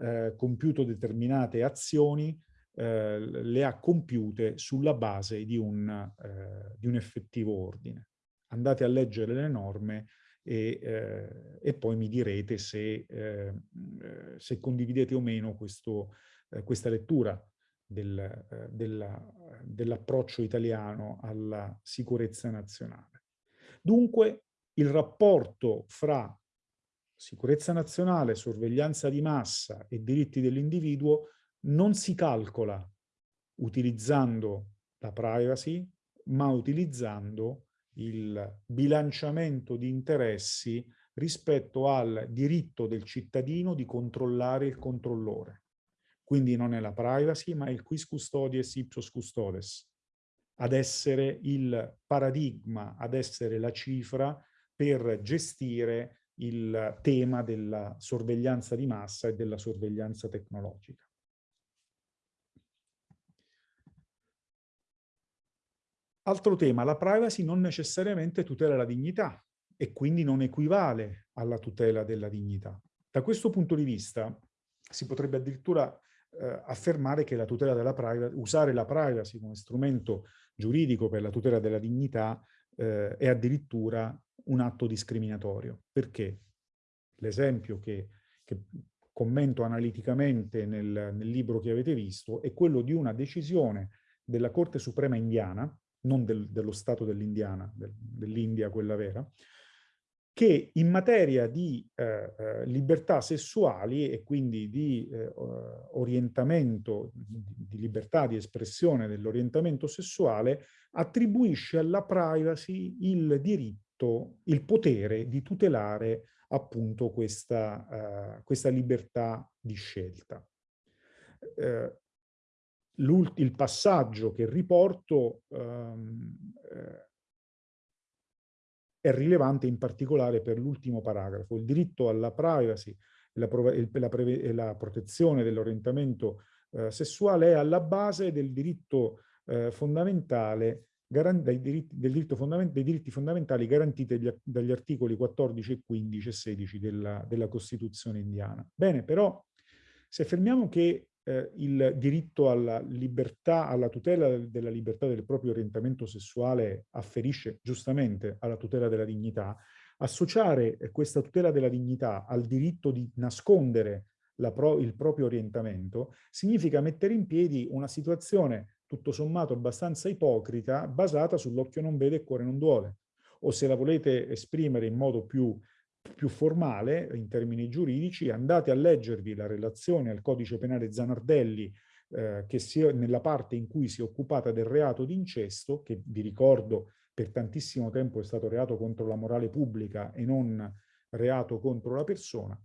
eh, compiuto determinate azioni eh, le ha compiute sulla base di un, eh, di un, effettivo ordine. Andate a leggere le norme e, eh, e poi mi direte se, eh, se, condividete o meno questo, eh, questa lettura del, dell'approccio italiano alla sicurezza nazionale. Dunque il rapporto fra sicurezza nazionale, sorveglianza di massa e diritti dell'individuo non si calcola utilizzando la privacy, ma utilizzando il bilanciamento di interessi rispetto al diritto del cittadino di controllare il controllore. Quindi non è la privacy, ma il quis custodies ipsos custodes, ad essere il paradigma, ad essere la cifra per gestire il tema della sorveglianza di massa e della sorveglianza tecnologica. Altro tema, la privacy non necessariamente tutela la dignità e quindi non equivale alla tutela della dignità. Da questo punto di vista si potrebbe addirittura eh, affermare che la tutela della privacy, usare la privacy come strumento giuridico per la tutela della dignità eh, è addirittura un atto discriminatorio. Perché? L'esempio che, che, commento analiticamente nel, nel libro che avete visto è quello di una decisione della Corte Suprema indiana, non del, dello Stato dell'Indiana, del, dell'India quella vera, che in materia di eh, eh, libertà sessuali e quindi di eh, orientamento, di libertà di espressione dell'orientamento sessuale, attribuisce alla privacy il diritto, il potere di tutelare appunto questa, uh, questa libertà di scelta. Uh, il passaggio che riporto um, uh, è rilevante in particolare per l'ultimo paragrafo. Il diritto alla privacy e la, la, la, protezione dell'orientamento eh, sessuale è alla base del diritto eh, fondamentale dei diritti, dei diritti fondamentali garantiti dagli, dagli, articoli 14, 15 e 16 della, della Costituzione indiana. Bene, però se affermiamo che eh, il diritto alla libertà, alla tutela della libertà del proprio orientamento sessuale afferisce giustamente alla tutela della dignità, associare questa tutela della dignità al diritto di nascondere pro, il proprio orientamento significa mettere in piedi una situazione tutto sommato abbastanza ipocrita basata sull'occhio non vede e cuore non duole. O se la volete esprimere in modo più più formale in termini giuridici, andate a leggervi la relazione al codice penale Zanardelli eh, che si, nella parte in cui si è occupata del reato di incesto, che vi ricordo per tantissimo tempo è stato reato contro la morale pubblica e non reato contro la persona,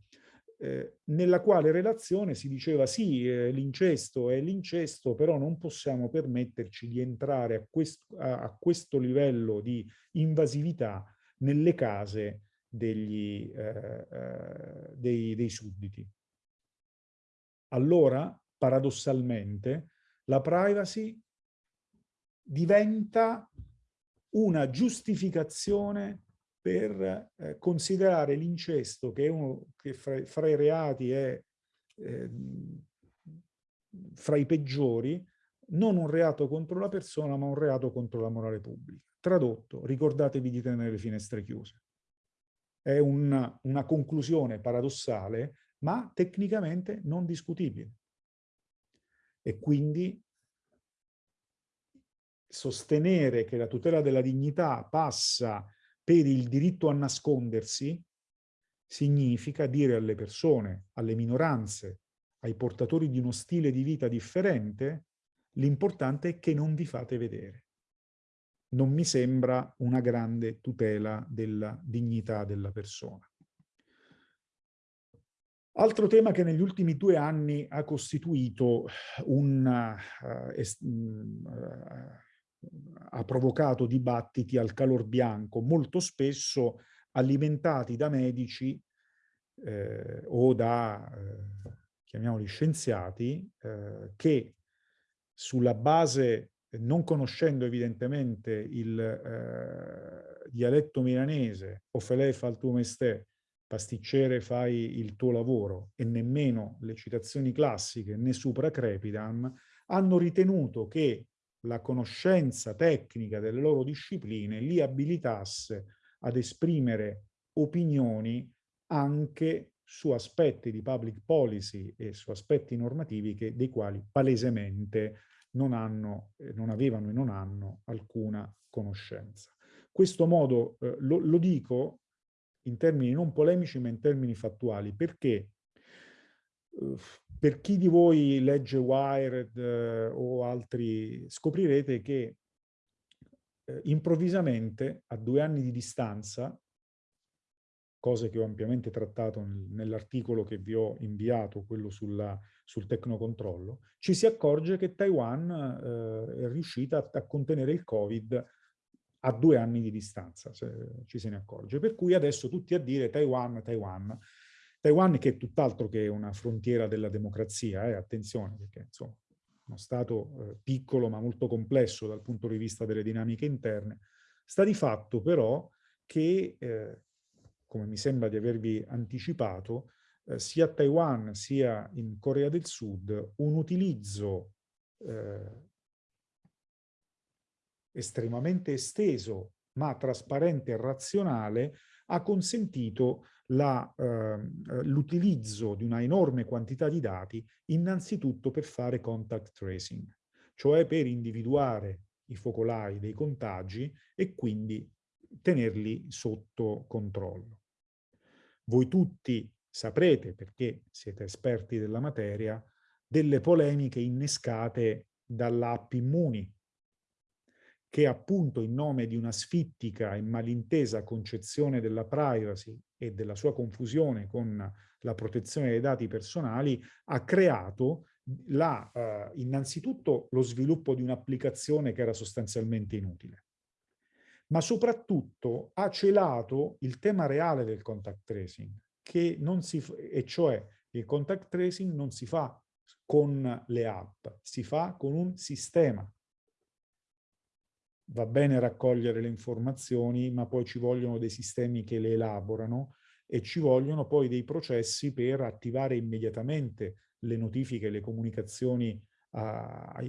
eh, nella quale relazione si diceva sì, eh, l'incesto è l'incesto, però non possiamo permetterci di entrare a, quest a, a questo livello di invasività nelle case degli, eh, eh, dei, dei sudditi. Allora, paradossalmente, la privacy diventa una giustificazione per eh, considerare l'incesto, che, è uno, che fra, fra, i reati è eh, fra i peggiori, non un reato contro la persona, ma un reato contro la morale pubblica. Tradotto, ricordatevi di tenere le finestre chiuse è una, una conclusione paradossale, ma tecnicamente non discutibile. E quindi sostenere che la tutela della dignità passa per il diritto a nascondersi significa dire alle persone, alle minoranze, ai portatori di uno stile di vita differente, l'importante è che non vi fate vedere non mi sembra una grande tutela della dignità della persona. Altro tema che negli ultimi due anni ha costituito un... Uh, ha provocato dibattiti al calor bianco, molto spesso alimentati da medici eh, o da, eh, chiamiamoli scienziati, eh, che sulla base non conoscendo evidentemente il eh, dialetto milanese, o felè fa il tuo mestiere, pasticcere fai il tuo lavoro, e nemmeno le citazioni classiche né supra crepidam, hanno ritenuto che la conoscenza tecnica delle loro discipline li abilitasse ad esprimere opinioni anche su aspetti di public policy e su aspetti normativi che, dei quali palesemente non, hanno, eh, non avevano e non hanno alcuna conoscenza. Questo modo eh, lo, lo dico in termini non polemici ma in termini fattuali, perché per chi di voi legge Wired eh, o altri, scoprirete che eh, improvvisamente, a due anni di distanza, cose che ho ampiamente trattato nell'articolo che vi ho inviato, quello sulla, sul tecnocontrollo, ci si accorge che Taiwan eh, è riuscita a, a, contenere il Covid a due anni di distanza, se ci se ne accorge. Per cui adesso tutti a dire Taiwan, Taiwan. Taiwan che è tutt'altro che una frontiera della democrazia, eh, attenzione, perché insomma uno Stato eh, piccolo ma molto complesso dal punto di vista delle dinamiche interne, sta di fatto però che, eh, come mi sembra di avervi anticipato, eh, sia a Taiwan sia in Corea del Sud un utilizzo eh, estremamente esteso ma trasparente e razionale ha consentito ehm, l'utilizzo eh, di una enorme quantità di dati innanzitutto per fare contact tracing, cioè per individuare i focolai dei contagi e quindi tenerli sotto controllo. Voi tutti saprete, perché siete esperti della materia, delle polemiche innescate dall'app Immuni, che appunto in nome di una sfittica e malintesa concezione della privacy e della sua confusione con la protezione dei dati personali ha creato la, eh, innanzitutto lo sviluppo di un'applicazione che era sostanzialmente inutile, ma soprattutto ha celato il tema reale del contact tracing, si, e cioè il contact tracing non si fa con le app, si fa con un sistema va bene raccogliere le informazioni, ma poi ci vogliono dei sistemi che le elaborano e ci vogliono poi dei processi per attivare immediatamente le notifiche, le comunicazioni a, a,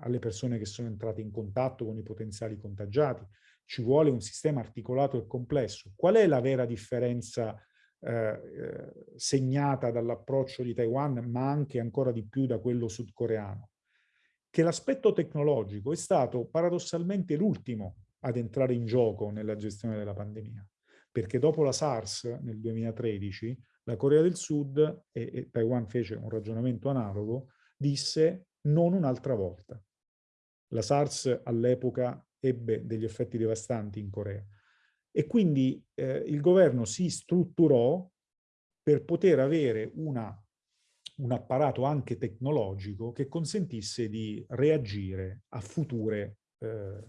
alle persone che sono entrate in contatto con i potenziali contagiati. Ci vuole un sistema articolato e complesso. Qual è la vera differenza eh, eh segnata dall'approccio di Taiwan, ma anche ancora di più da quello sudcoreano? che l'aspetto tecnologico è stato paradossalmente l'ultimo ad entrare in gioco nella gestione della pandemia, perché dopo la SARS nel 2013 la Corea del Sud, e, e Taiwan fece un ragionamento analogo, disse non un'altra volta. La SARS all'epoca ebbe degli effetti devastanti in Corea e quindi eh, il governo si strutturò per poter avere una un apparato anche tecnologico che consentisse di reagire a future, eh,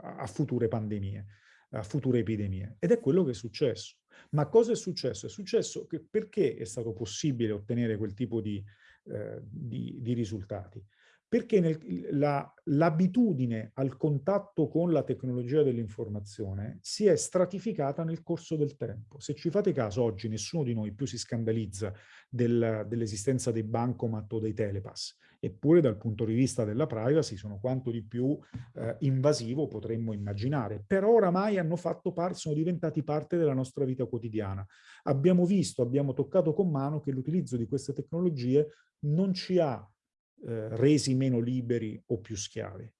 a future pandemie, a future epidemie. Ed è quello che è successo. Ma cosa è successo? È successo che perché è stato possibile ottenere quel tipo di, eh, di, di risultati? Perché l'abitudine al contatto con la tecnologia dell'informazione si è stratificata nel corso del tempo. Se ci fate caso, oggi nessuno di noi più si scandalizza del, dell'esistenza dei bancomat o dei telepass, eppure dal punto di vista della privacy sono quanto di più eh, invasivo potremmo immaginare. Però oramai hanno fatto parte, sono diventati parte della nostra vita quotidiana. Abbiamo visto, abbiamo toccato con mano che l'utilizzo di queste tecnologie non ci ha eh, resi meno liberi o più schiavi.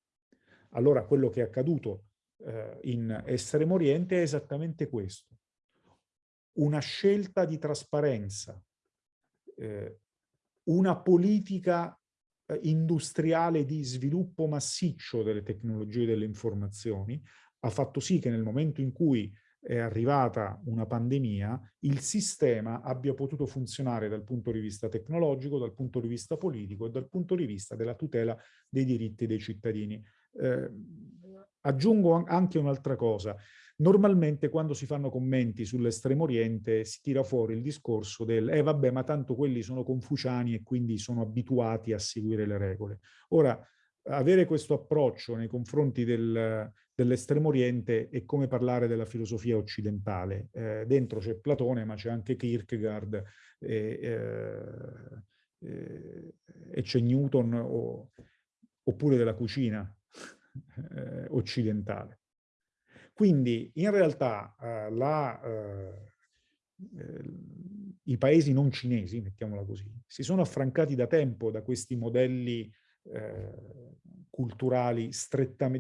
Allora quello che è accaduto eh, in Estremo Oriente è esattamente questo. Una scelta di trasparenza, eh, una politica eh, industriale di sviluppo massiccio delle tecnologie delle informazioni ha fatto sì che nel momento in cui è arrivata una pandemia, il sistema abbia potuto funzionare dal punto di vista tecnologico, dal punto di vista politico e dal punto di vista della tutela dei diritti dei cittadini. Eh, aggiungo anche un'altra cosa. Normalmente quando si fanno commenti sull'estremo oriente si tira fuori il discorso del eh vabbè ma tanto quelli sono confuciani e quindi sono abituati a seguire le regole. Ora, avere questo approccio nei confronti del, dell'estremo oriente è come parlare della filosofia occidentale. Eh, dentro c'è Platone, ma c'è anche Kierkegaard e, eh, e c'è Newton o, oppure della cucina eh, occidentale. Quindi in realtà eh, la, eh, i paesi non cinesi, mettiamola così, si sono affrancati da tempo da questi modelli eh, culturali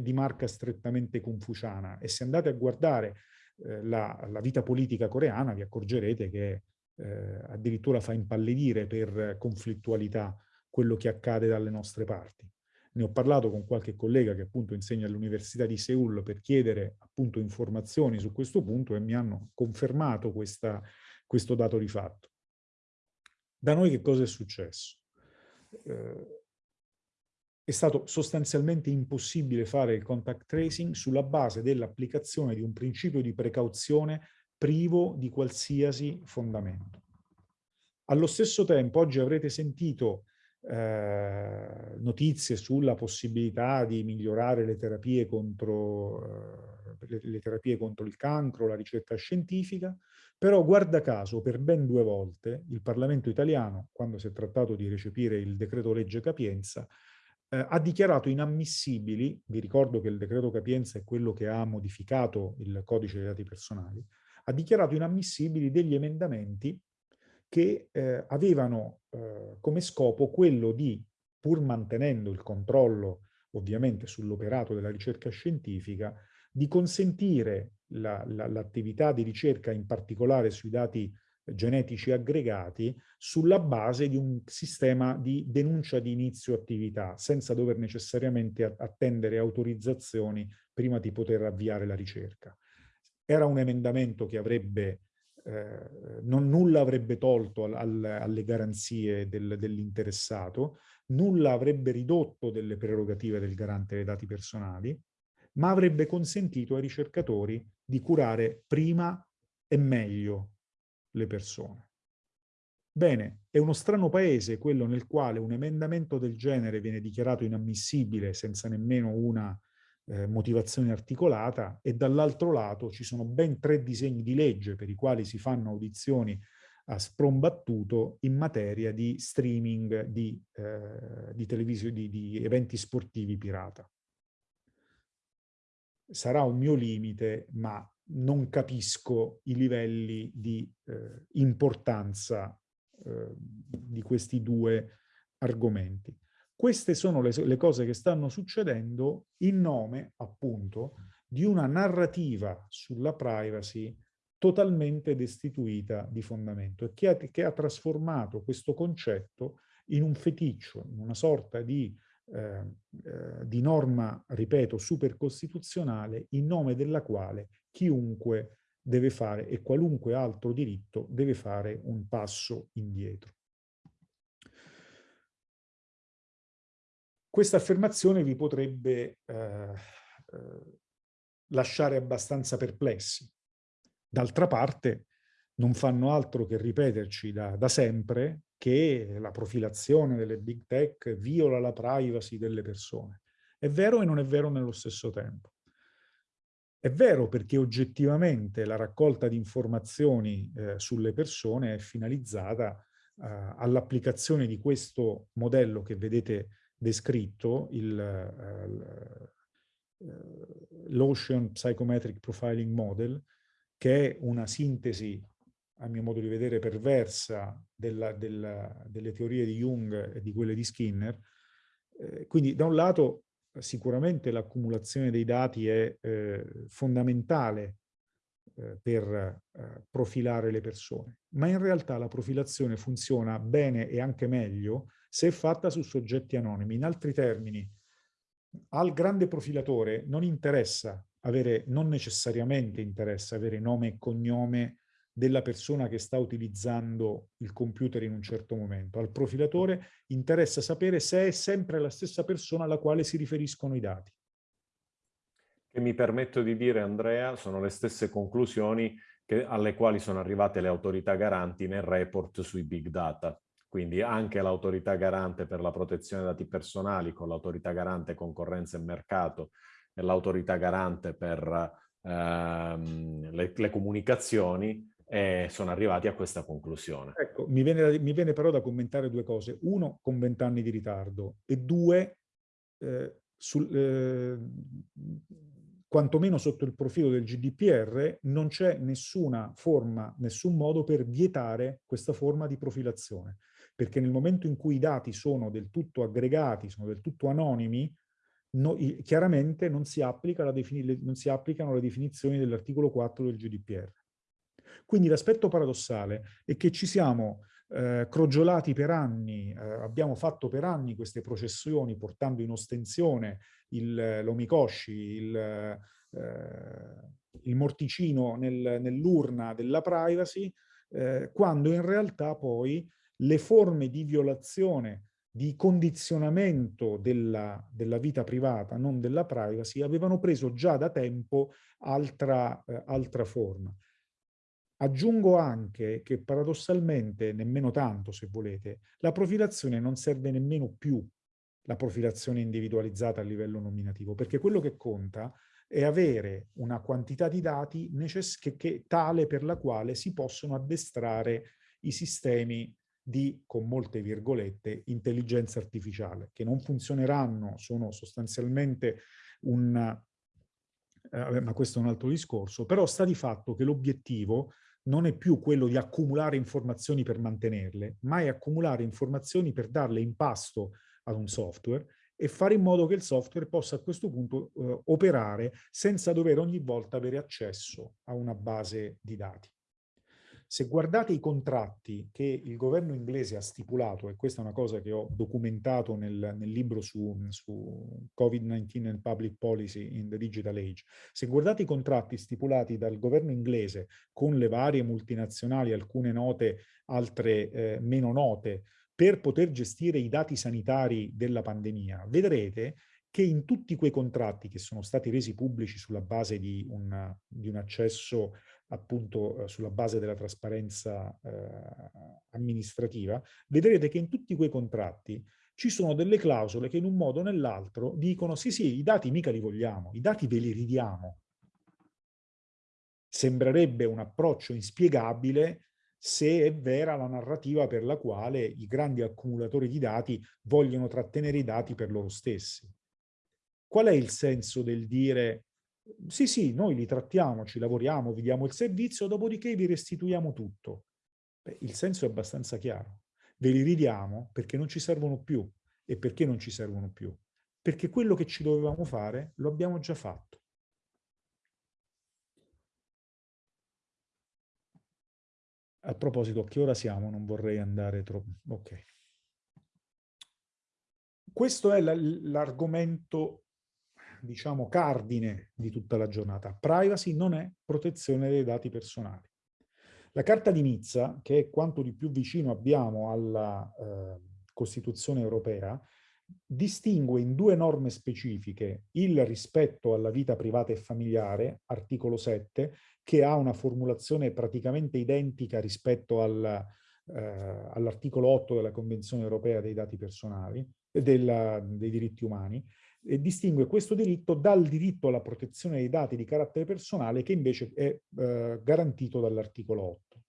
di marca strettamente confuciana e se andate a guardare eh, la, la, vita politica coreana vi accorgerete che eh, addirittura fa impallidire per conflittualità quello che accade dalle nostre parti. Ne ho parlato con qualche collega che appunto insegna all'Università di Seoul per chiedere appunto informazioni su questo punto e mi hanno confermato questa, questo dato di fatto. Da noi che cosa è successo? Eh, è stato sostanzialmente impossibile fare il contact tracing sulla base dell'applicazione di un principio di precauzione privo di qualsiasi fondamento. Allo stesso tempo, oggi avrete sentito eh, notizie sulla possibilità di migliorare le terapie, contro, eh, le, le terapie contro il cancro, la ricerca scientifica, però guarda caso per ben due volte il Parlamento italiano, quando si è trattato di recepire il decreto legge Capienza, eh, ha dichiarato inammissibili, vi ricordo che il decreto Capienza è quello che ha modificato il codice dei dati personali, ha dichiarato inammissibili degli emendamenti che eh, avevano eh, come scopo quello di, pur mantenendo il controllo ovviamente sull'operato della ricerca scientifica, di consentire l'attività la, la, di ricerca in particolare sui dati genetici aggregati sulla base di un sistema di denuncia di inizio attività, senza dover necessariamente attendere autorizzazioni prima di poter avviare la ricerca. Era un emendamento che avrebbe, eh, non, nulla avrebbe tolto al, al, alle garanzie del, dell'interessato, nulla avrebbe ridotto delle prerogative del garante dei dati personali, ma avrebbe consentito ai ricercatori di curare prima e meglio le persone. Bene, è uno strano paese quello nel quale un emendamento del genere viene dichiarato inammissibile senza nemmeno una eh, motivazione articolata e dall'altro lato ci sono ben tre disegni di legge per i quali si fanno audizioni a sprombattuto in materia di streaming di, eh, di, di, di eventi sportivi pirata. Sarà un mio limite, ma non capisco i livelli di eh, importanza eh, di questi due argomenti. Queste sono le, le, cose che stanno succedendo in nome, appunto, di una narrativa sulla privacy totalmente destituita di fondamento e che ha, che ha trasformato questo concetto in un feticcio, in una sorta di eh, eh, di norma, ripeto, supercostituzionale in nome della quale chiunque deve fare e qualunque altro diritto deve fare un passo indietro. Questa affermazione vi potrebbe eh, eh, lasciare abbastanza perplessi. D'altra parte non fanno altro che ripeterci da, da sempre che la profilazione delle big tech viola la privacy delle persone. È vero e non è vero nello stesso tempo. È vero perché oggettivamente la raccolta di informazioni eh, sulle persone è finalizzata eh, all'applicazione di questo modello che vedete descritto, eh, l'Ocean Psychometric Profiling Model, che è una sintesi a mio modo di vedere, perversa della, della, delle teorie di Jung e di quelle di Skinner. Eh, quindi da un lato sicuramente l'accumulazione dei dati è eh, fondamentale eh, per eh, profilare le persone, ma in realtà la profilazione funziona bene e anche meglio se è fatta su soggetti anonimi. In altri termini, al grande profilatore non interessa avere, non necessariamente interessa avere nome e cognome della persona che sta utilizzando il computer in un certo momento. Al profilatore interessa sapere se è sempre la stessa persona alla quale si riferiscono i dati. Che mi permetto di dire, Andrea, sono le stesse conclusioni che, alle quali sono arrivate le autorità garanti nel report sui big data. Quindi anche l'autorità garante per la protezione dei dati personali con l'autorità garante concorrenza e mercato e l'autorità garante per ehm, le, le comunicazioni e sono arrivati a questa conclusione. Ecco, mi viene, mi viene però da commentare due cose. Uno, con vent'anni di ritardo e due, eh, sul, eh, quantomeno sotto il profilo del GDPR, non c'è nessuna forma, nessun modo per vietare questa forma di profilazione. Perché nel momento in cui i dati sono del tutto aggregati, sono del tutto anonimi, no, chiaramente non si, la non si applicano le definizioni dell'articolo 4 del GDPR. Quindi l'aspetto paradossale è che ci siamo eh, crogiolati per anni, eh, abbiamo fatto per anni queste processioni portando in ostensione l'omikoshi, il, eh, il, morticino nel, nell'urna della privacy, eh, quando in realtà poi le forme di violazione di condizionamento della, della, vita privata, non della privacy, avevano preso già da tempo altra, eh, altra forma. Aggiungo anche che paradossalmente, nemmeno tanto se volete, la profilazione non serve nemmeno più la profilazione individualizzata a livello nominativo, perché quello che conta è avere una quantità di dati che, che, tale per la quale si possono addestrare i sistemi di, con molte virgolette, intelligenza artificiale, che non funzioneranno, sono sostanzialmente un... Eh, ma questo è un altro discorso, però sta di fatto che l'obiettivo non è più quello di accumulare informazioni per mantenerle, ma è accumulare informazioni per darle in pasto ad un software e fare in modo che il software possa a questo punto eh, operare senza dover ogni volta avere accesso a una base di dati. Se guardate i contratti che il governo inglese ha stipulato, e questa è una cosa che ho documentato nel, nel libro su, su Covid-19 and Public Policy in the Digital Age, se guardate i contratti stipulati dal governo inglese con le varie multinazionali, alcune note, altre eh, meno note, per poter gestire i dati sanitari della pandemia, vedrete che in tutti quei contratti che sono stati resi pubblici sulla base di un, di un accesso appunto eh, sulla base della trasparenza eh, amministrativa, vedrete che in tutti quei contratti ci sono delle clausole che in un modo o nell'altro dicono sì sì, i dati mica li vogliamo, i dati ve li ridiamo. Sembrerebbe un approccio inspiegabile se è vera la narrativa per la quale i grandi accumulatori di dati vogliono trattenere i dati per loro stessi. Qual è il senso del dire sì, sì, noi li trattiamo, ci lavoriamo, vi diamo il servizio, dopodiché vi restituiamo tutto. Beh, il senso è abbastanza chiaro. Ve li ridiamo perché non ci servono più. E perché non ci servono più? Perché quello che ci dovevamo fare lo abbiamo già fatto. A proposito, a che ora siamo? Non vorrei andare troppo... Ok. Questo è l'argomento diciamo, cardine di tutta la giornata. Privacy non è protezione dei dati personali. La Carta di Nizza, che è quanto di più vicino abbiamo alla eh, Costituzione europea, distingue in due norme specifiche il rispetto alla vita privata e familiare, articolo 7, che ha una formulazione praticamente identica rispetto al, eh, all'articolo 8 della Convenzione europea dei dati personali, della, dei diritti umani, e distingue questo diritto dal diritto alla protezione dei dati di carattere personale che invece è eh, garantito dall'articolo 8.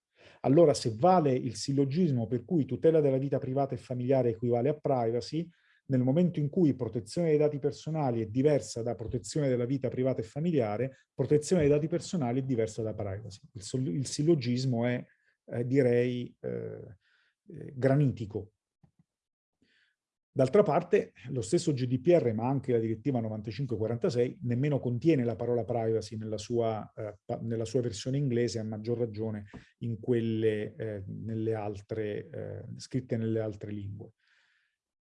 Allora se vale il sillogismo per cui tutela della vita privata e familiare equivale a privacy, nel momento in cui protezione dei dati personali è diversa da protezione della vita privata e familiare, protezione dei dati personali è diversa da privacy. Il, il sillogismo è, eh, direi, eh, eh granitico D'altra parte, lo stesso GDPR, ma anche la direttiva 9546, nemmeno contiene la parola privacy nella sua, eh, nella sua versione inglese, a maggior ragione in quelle eh, nelle altre, eh, scritte nelle altre lingue.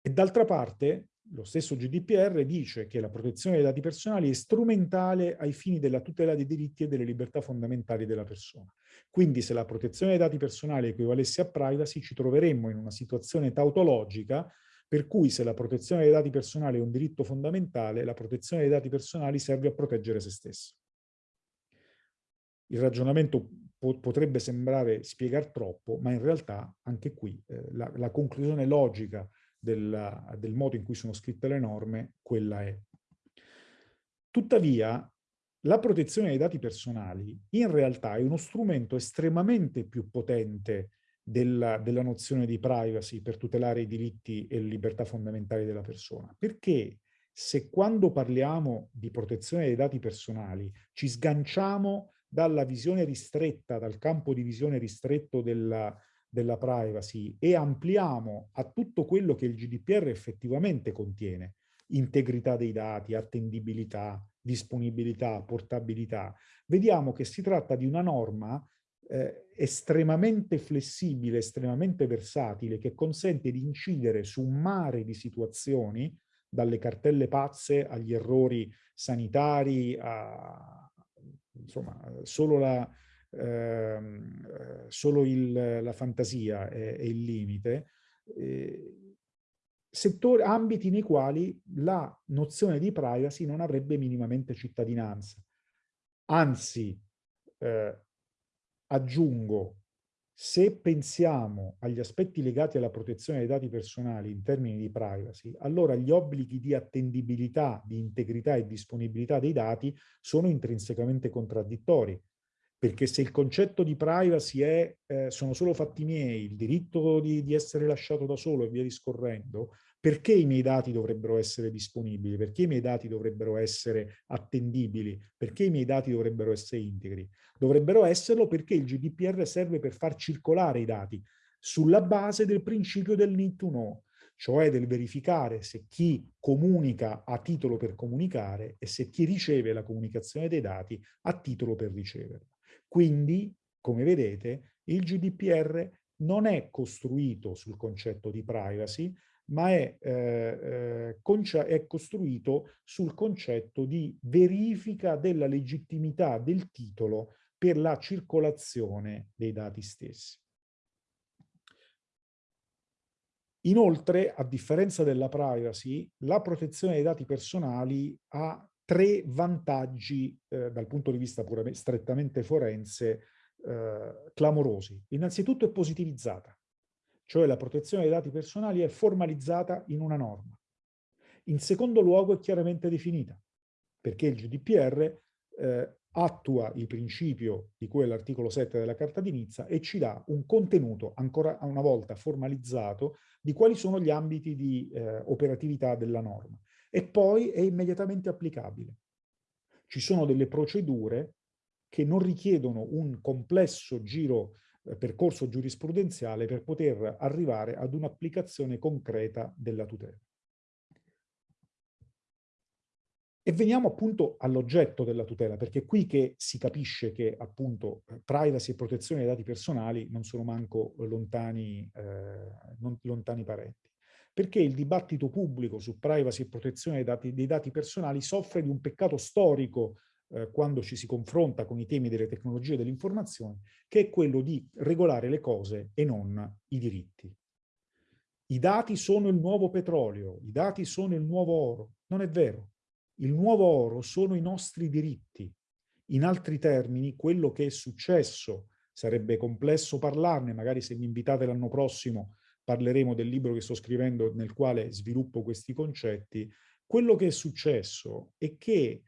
E d'altra parte, lo stesso GDPR dice che la protezione dei dati personali è strumentale ai fini della tutela dei diritti e delle libertà fondamentali della persona. Quindi se la protezione dei dati personali equivalesse a privacy, ci troveremmo in una situazione tautologica per cui se la protezione dei dati personali è un diritto fondamentale, la protezione dei dati personali serve a proteggere se stesso. Il ragionamento po potrebbe sembrare spiegare troppo, ma in realtà anche qui eh, la, la, conclusione logica della, del modo in cui sono scritte le norme, quella è. Tuttavia, la protezione dei dati personali in realtà è uno strumento estremamente più potente della, della, nozione di privacy per tutelare i diritti e le libertà fondamentali della persona. Perché se quando parliamo di protezione dei dati personali ci sganciamo dalla visione ristretta, dal campo di visione ristretto della, della privacy e ampliamo a tutto quello che il GDPR effettivamente contiene, integrità dei dati, attendibilità, disponibilità, portabilità, vediamo che si tratta di una norma eh, estremamente flessibile, estremamente versatile, che consente di incidere su un mare di situazioni, dalle cartelle pazze agli errori sanitari, a, insomma, solo la, ehm, solo il, la fantasia è, è il limite, eh, settori, ambiti nei quali la nozione di privacy non avrebbe minimamente cittadinanza. Anzi, eh, aggiungo, se pensiamo agli aspetti legati alla protezione dei dati personali in termini di privacy, allora gli obblighi di attendibilità, di integrità e disponibilità dei dati sono intrinsecamente contraddittori. Perché se il concetto di privacy è eh, sono solo fatti miei, il diritto di, di essere lasciato da solo e via discorrendo, perché i miei dati dovrebbero essere disponibili? Perché i miei dati dovrebbero essere attendibili? Perché i miei dati dovrebbero essere integri? Dovrebbero esserlo perché il GDPR serve per far circolare i dati sulla base del principio del need to know, cioè del verificare se chi comunica ha titolo per comunicare e se chi riceve la comunicazione dei dati ha titolo per riceverla. Quindi, come vedete, il GDPR non è costruito sul concetto di privacy, ma è, eh, eh è, costruito sul concetto di verifica della legittimità del titolo per la circolazione dei dati stessi. Inoltre, a differenza della privacy, la protezione dei dati personali ha tre vantaggi eh, dal punto di vista puramente, strettamente forense eh, clamorosi. Innanzitutto è positivizzata cioè la protezione dei dati personali è formalizzata in una norma. In secondo luogo è chiaramente definita, perché il GDPR eh, attua il principio di cui è l'articolo 7 della Carta di Nizza e ci dà un contenuto ancora una volta formalizzato di quali sono gli ambiti di eh, operatività della norma. E poi è immediatamente applicabile. Ci sono delle procedure che non richiedono un complesso giro percorso giurisprudenziale per poter arrivare ad un'applicazione concreta della tutela. E veniamo appunto all'oggetto della tutela, perché è qui che si capisce che appunto privacy e protezione dei dati personali non sono manco lontani, eh, non lontani parenti. Perché il dibattito pubblico su privacy e protezione dei dati, dei dati personali soffre di un peccato storico eh, quando ci si confronta con i temi delle tecnologie dell'informazione, che è quello di regolare le cose e non i diritti. I dati sono il nuovo petrolio, i dati sono il nuovo oro. Non è vero. Il nuovo oro sono i nostri diritti. In altri termini, quello che è successo, sarebbe complesso parlarne, magari se mi invitate l'anno prossimo parleremo del libro che sto scrivendo nel quale sviluppo questi concetti, quello che è successo è che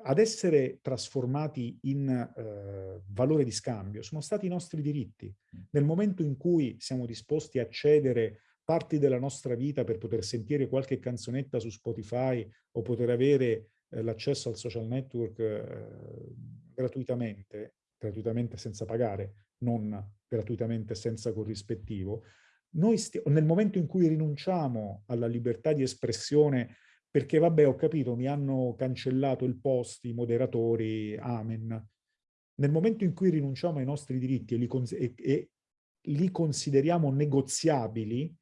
ad essere trasformati in eh, valore di scambio sono stati i nostri diritti. Nel momento in cui siamo disposti a cedere parti della nostra vita per poter sentire qualche canzonetta su Spotify o poter avere eh, l'accesso al social network eh, gratuitamente, gratuitamente senza pagare, non gratuitamente senza corrispettivo, noi nel momento in cui rinunciamo alla libertà di espressione perché vabbè ho capito, mi hanno cancellato il post, i moderatori, amen. Nel momento in cui rinunciamo ai nostri diritti e li, e, e li consideriamo negoziabili,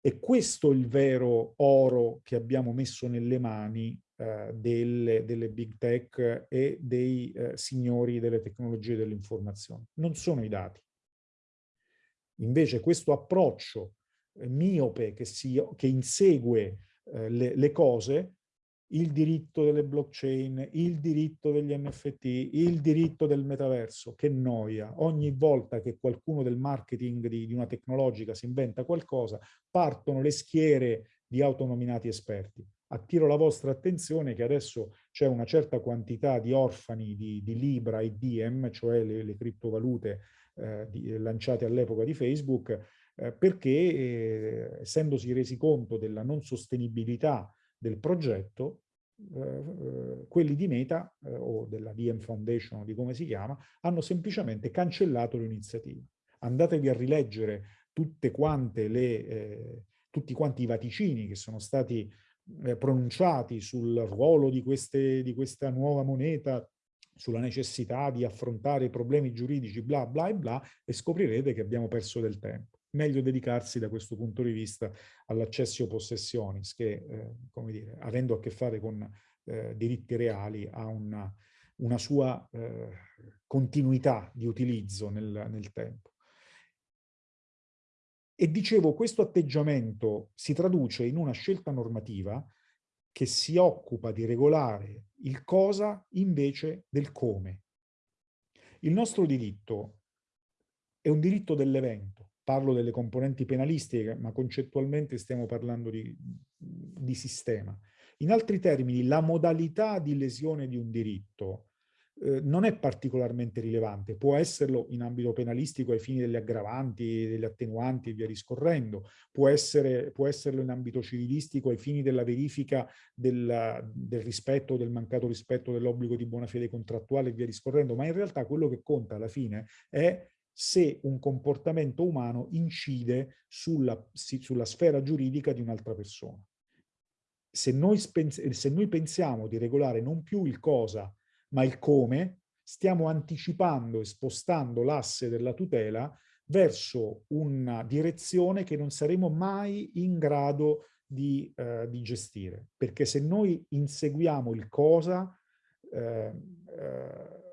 è questo il vero oro che abbiamo messo nelle mani eh, delle, delle, big tech e dei eh, signori delle tecnologie dell'informazione. Non sono i dati. Invece questo approccio eh, miope che, si, che insegue eh, le, le cose, il diritto delle blockchain, il diritto degli NFT, il diritto del metaverso, che noia. Ogni volta che qualcuno del marketing di, di una tecnologica si inventa qualcosa, partono le schiere di autonominati esperti. Attiro la vostra attenzione che adesso c'è una certa quantità di orfani di, di Libra e Diem, cioè le, le criptovalute eh, di, lanciate all'epoca di Facebook, eh, perché eh, essendosi resi conto della non sostenibilità del progetto, eh, eh quelli di Meta o della DM Foundation di come si chiama, hanno semplicemente cancellato l'iniziativa. Andatevi a rileggere tutte quante le, tutti quanti i vaticini che sono stati pronunciati sul ruolo di, queste, di questa nuova moneta sulla necessità di affrontare i problemi giuridici, bla bla bla, e scoprirete che abbiamo perso del tempo meglio dedicarsi da questo punto di vista all'accessio possessionis che, eh, come dire, avendo a che fare con eh, diritti reali, ha una, una sua eh, continuità di utilizzo nel, nel tempo. E dicevo, questo atteggiamento si traduce in una scelta normativa che si occupa di regolare il cosa invece del come. Il nostro diritto è un diritto dell'evento. Parlo delle componenti penalistiche, ma concettualmente stiamo parlando di, di sistema. In altri termini, la modalità di lesione di un diritto eh, non è particolarmente rilevante, può esserlo in ambito penalistico ai fini delle aggravanti, delle attenuanti e via discorrendo, può, essere, può esserlo in ambito civilistico ai fini della verifica del, del rispetto, del mancato rispetto dell'obbligo di buona fede contrattuale e via discorrendo, ma in realtà quello che conta alla fine è se un comportamento umano incide sulla, sulla sfera giuridica di un'altra persona. Se noi, se noi pensiamo di regolare non più il cosa, ma il come, stiamo anticipando e spostando l'asse della tutela verso una direzione che non saremo mai in grado di, eh, di gestire. Perché se noi inseguiamo il cosa, eh, eh,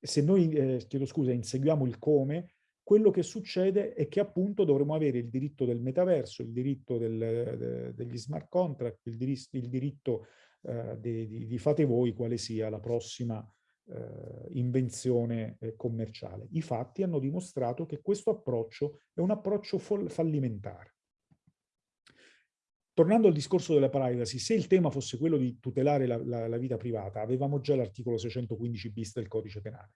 se noi, eh, chiedo scusa, inseguiamo il come, quello che succede è che appunto dovremo avere il diritto del metaverso, il diritto del, de, degli smart contract, il, dir il diritto eh, di, di, di, fate voi quale sia la prossima eh, invenzione eh, commerciale. I fatti hanno dimostrato che questo approccio è un approccio fallimentare. Tornando al discorso della privacy, se il tema fosse quello di tutelare la, la, la vita privata, avevamo già l'articolo 615 bis del codice penale,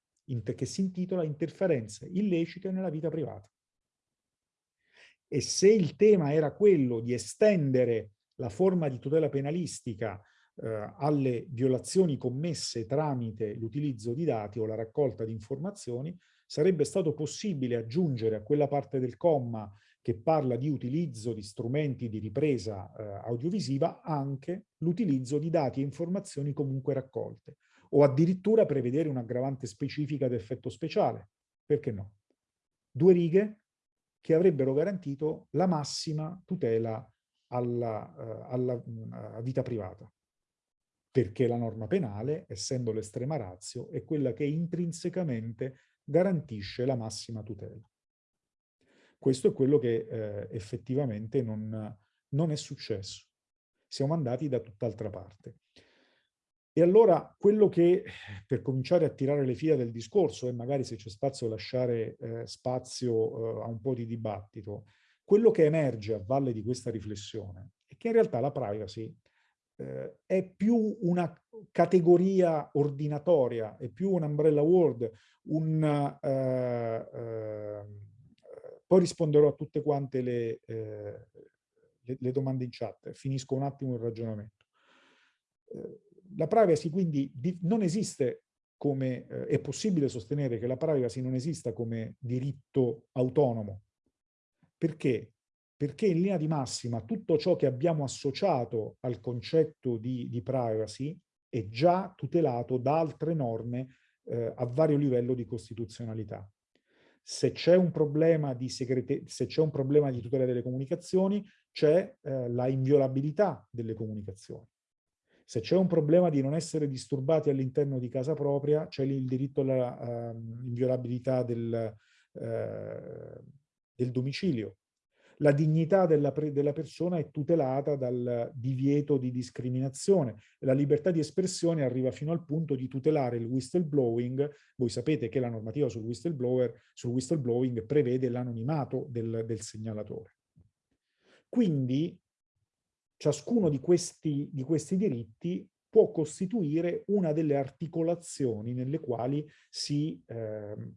che si intitola interferenze illecite nella vita privata. E se il tema era quello di estendere la forma di tutela penalistica eh, alle violazioni commesse tramite l'utilizzo di dati o la raccolta di informazioni, sarebbe stato possibile aggiungere a quella parte del comma che parla di utilizzo di strumenti di ripresa eh, audiovisiva anche l'utilizzo di dati e informazioni comunque raccolte o addirittura prevedere un'aggravante specifica d'effetto speciale. Perché no? Due righe che avrebbero garantito la massima tutela alla, uh, alla uh, vita privata perché la norma penale, essendo l'estrema razio, è quella che intrinsecamente garantisce la massima tutela. Questo è quello che eh, effettivamente non, non è successo. Siamo andati da tutt'altra parte. E allora quello che, per cominciare a tirare le fila del discorso, e magari se c'è spazio lasciare eh, spazio eh, a un po' di dibattito, quello che emerge a valle di questa riflessione è che in realtà la privacy eh, è più una categoria ordinatoria, è più un umbrella word, un, eh, eh, poi risponderò a tutte quante le, eh, le, le, domande in chat, finisco un attimo il ragionamento. Eh, la privacy quindi di, non esiste come, eh, è possibile sostenere che la privacy non esista come diritto autonomo. Perché? perché in linea di massima tutto ciò che abbiamo associato al concetto di, di privacy è già tutelato da altre norme eh, a vario livello di costituzionalità. Se c'è un problema di tutela delle comunicazioni, c'è eh, la inviolabilità delle comunicazioni. Se c'è un problema di non essere disturbati all'interno di casa propria, c'è il diritto alla uh, inviolabilità del, uh, del domicilio la dignità della, della, persona è tutelata dal divieto di discriminazione. La libertà di espressione arriva fino al punto di tutelare il whistleblowing. Voi sapete che la normativa sul, sul whistleblowing prevede l'anonimato del, del segnalatore. Quindi ciascuno di questi, di questi diritti può costituire una delle articolazioni nelle quali si, eh,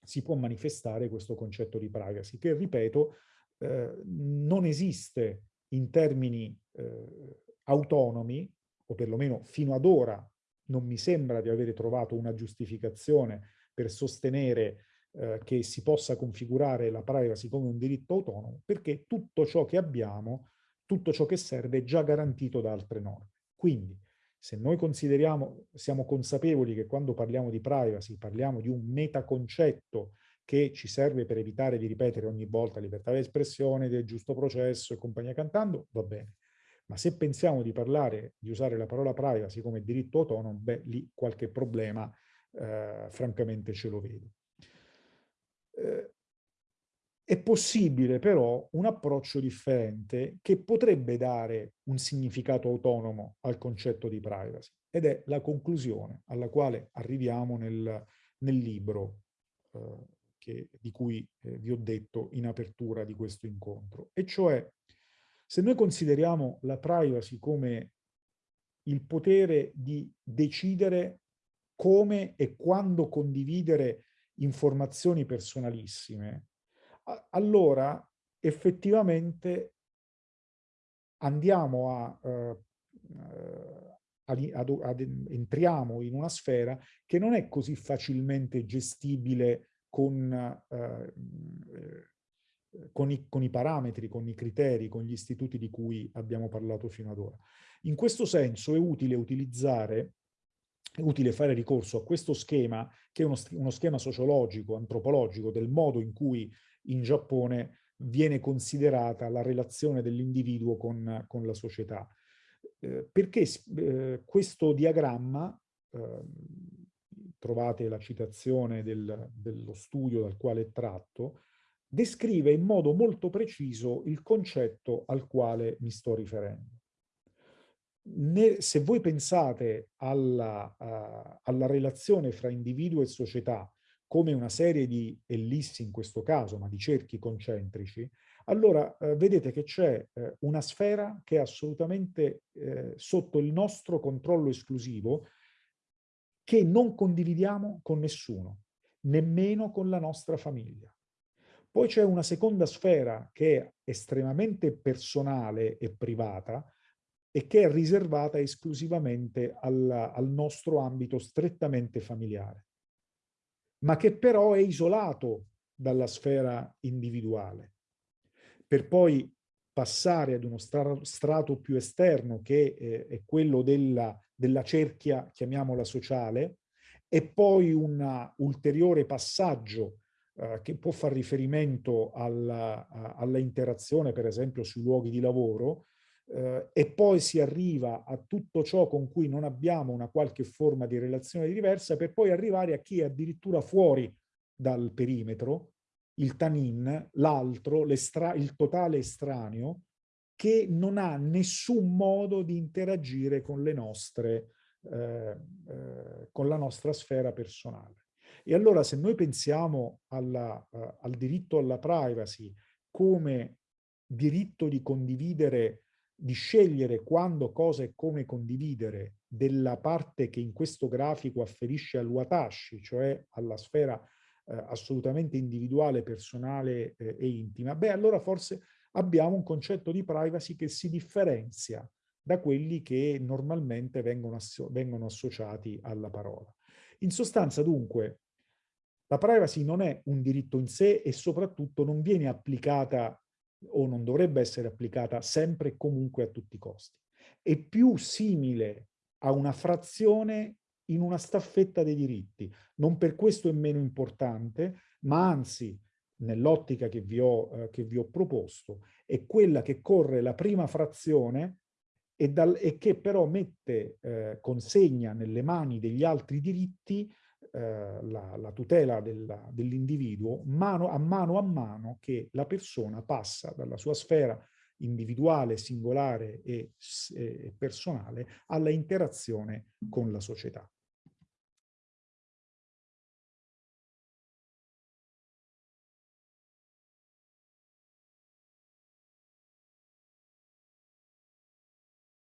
si può manifestare questo concetto di privacy, che, ripeto, eh, non esiste in termini eh, autonomi, o perlomeno fino ad ora non mi sembra di avere trovato una giustificazione per sostenere eh, che si possa configurare la privacy come un diritto autonomo, perché tutto ciò che abbiamo, tutto ciò che serve è già garantito da altre norme. Quindi, se noi consideriamo, siamo consapevoli che quando parliamo di privacy parliamo di un metaconcetto che ci serve per evitare di ripetere ogni volta libertà di espressione, del giusto processo e compagnia cantando, va bene. Ma se pensiamo di parlare, di usare la parola privacy come diritto autonomo, beh, lì qualche problema eh, francamente ce lo vedo. Eh, È possibile però un approccio differente che potrebbe dare un significato autonomo al concetto di privacy ed è la conclusione alla quale arriviamo nel, nel libro eh, che, di cui eh, vi ho detto in apertura di questo incontro. E cioè, se noi consideriamo la privacy come il potere di decidere come e quando condividere informazioni personalissime, allora effettivamente andiamo a, uh, ad, ad, ad, entriamo in una sfera che non è così facilmente gestibile con, uh, con, i, con i parametri, con i criteri, con gli istituti di cui abbiamo parlato fino ad ora. In questo senso è utile utilizzare è utile fare ricorso a questo schema, che è uno, uno schema sociologico, antropologico, del modo in cui in Giappone viene considerata la relazione dell'individuo con, con, la società. Eh, perché eh, questo diagramma, eh, trovate la citazione del, dello studio dal quale è tratto, descrive in modo molto preciso il concetto al quale mi sto riferendo. Ne, se voi pensate alla, uh, alla relazione fra individuo e società come una serie di ellissi in questo caso, ma di cerchi concentrici, allora eh, vedete che c'è eh, una sfera che è assolutamente eh, sotto il nostro controllo esclusivo che non condividiamo con nessuno, nemmeno con la nostra famiglia. Poi c'è una seconda sfera che è estremamente personale e privata e che è riservata esclusivamente al, al nostro ambito strettamente familiare ma che però è isolato dalla sfera individuale, per poi passare ad uno strato più esterno che è quello della, della cerchia, chiamiamola sociale, e poi un ulteriore passaggio eh, che può far riferimento alla, alla interazione, per esempio, sui luoghi di lavoro, eh, e poi si arriva a tutto ciò con cui non abbiamo una qualche forma di relazione diversa per poi arrivare a chi è addirittura fuori dal perimetro, il tanin, l'altro, il totale estraneo, che non ha nessun modo di interagire con le nostre, eh, eh, con la nostra sfera personale. E allora se noi pensiamo alla, uh, al diritto alla privacy come diritto di condividere di scegliere quando, cosa e come condividere della parte che in questo grafico afferisce al watashi, cioè alla sfera eh, assolutamente individuale, personale eh, e intima, beh allora forse abbiamo un concetto di privacy che si differenzia da quelli che normalmente vengono, asso vengono associati alla parola. In sostanza dunque la privacy non è un diritto in sé e soprattutto non viene applicata o non dovrebbe essere applicata sempre e comunque a tutti i costi. È più simile a una frazione in una staffetta dei diritti. Non per questo è meno importante, ma anzi, nell'ottica che, eh, che, vi ho proposto, è quella che corre la prima frazione e, dal, e che però mette, eh, consegna nelle mani degli altri diritti eh, la, la, tutela dell'individuo mano a mano a mano che la persona passa dalla sua sfera individuale, singolare e, e personale alla interazione con la società.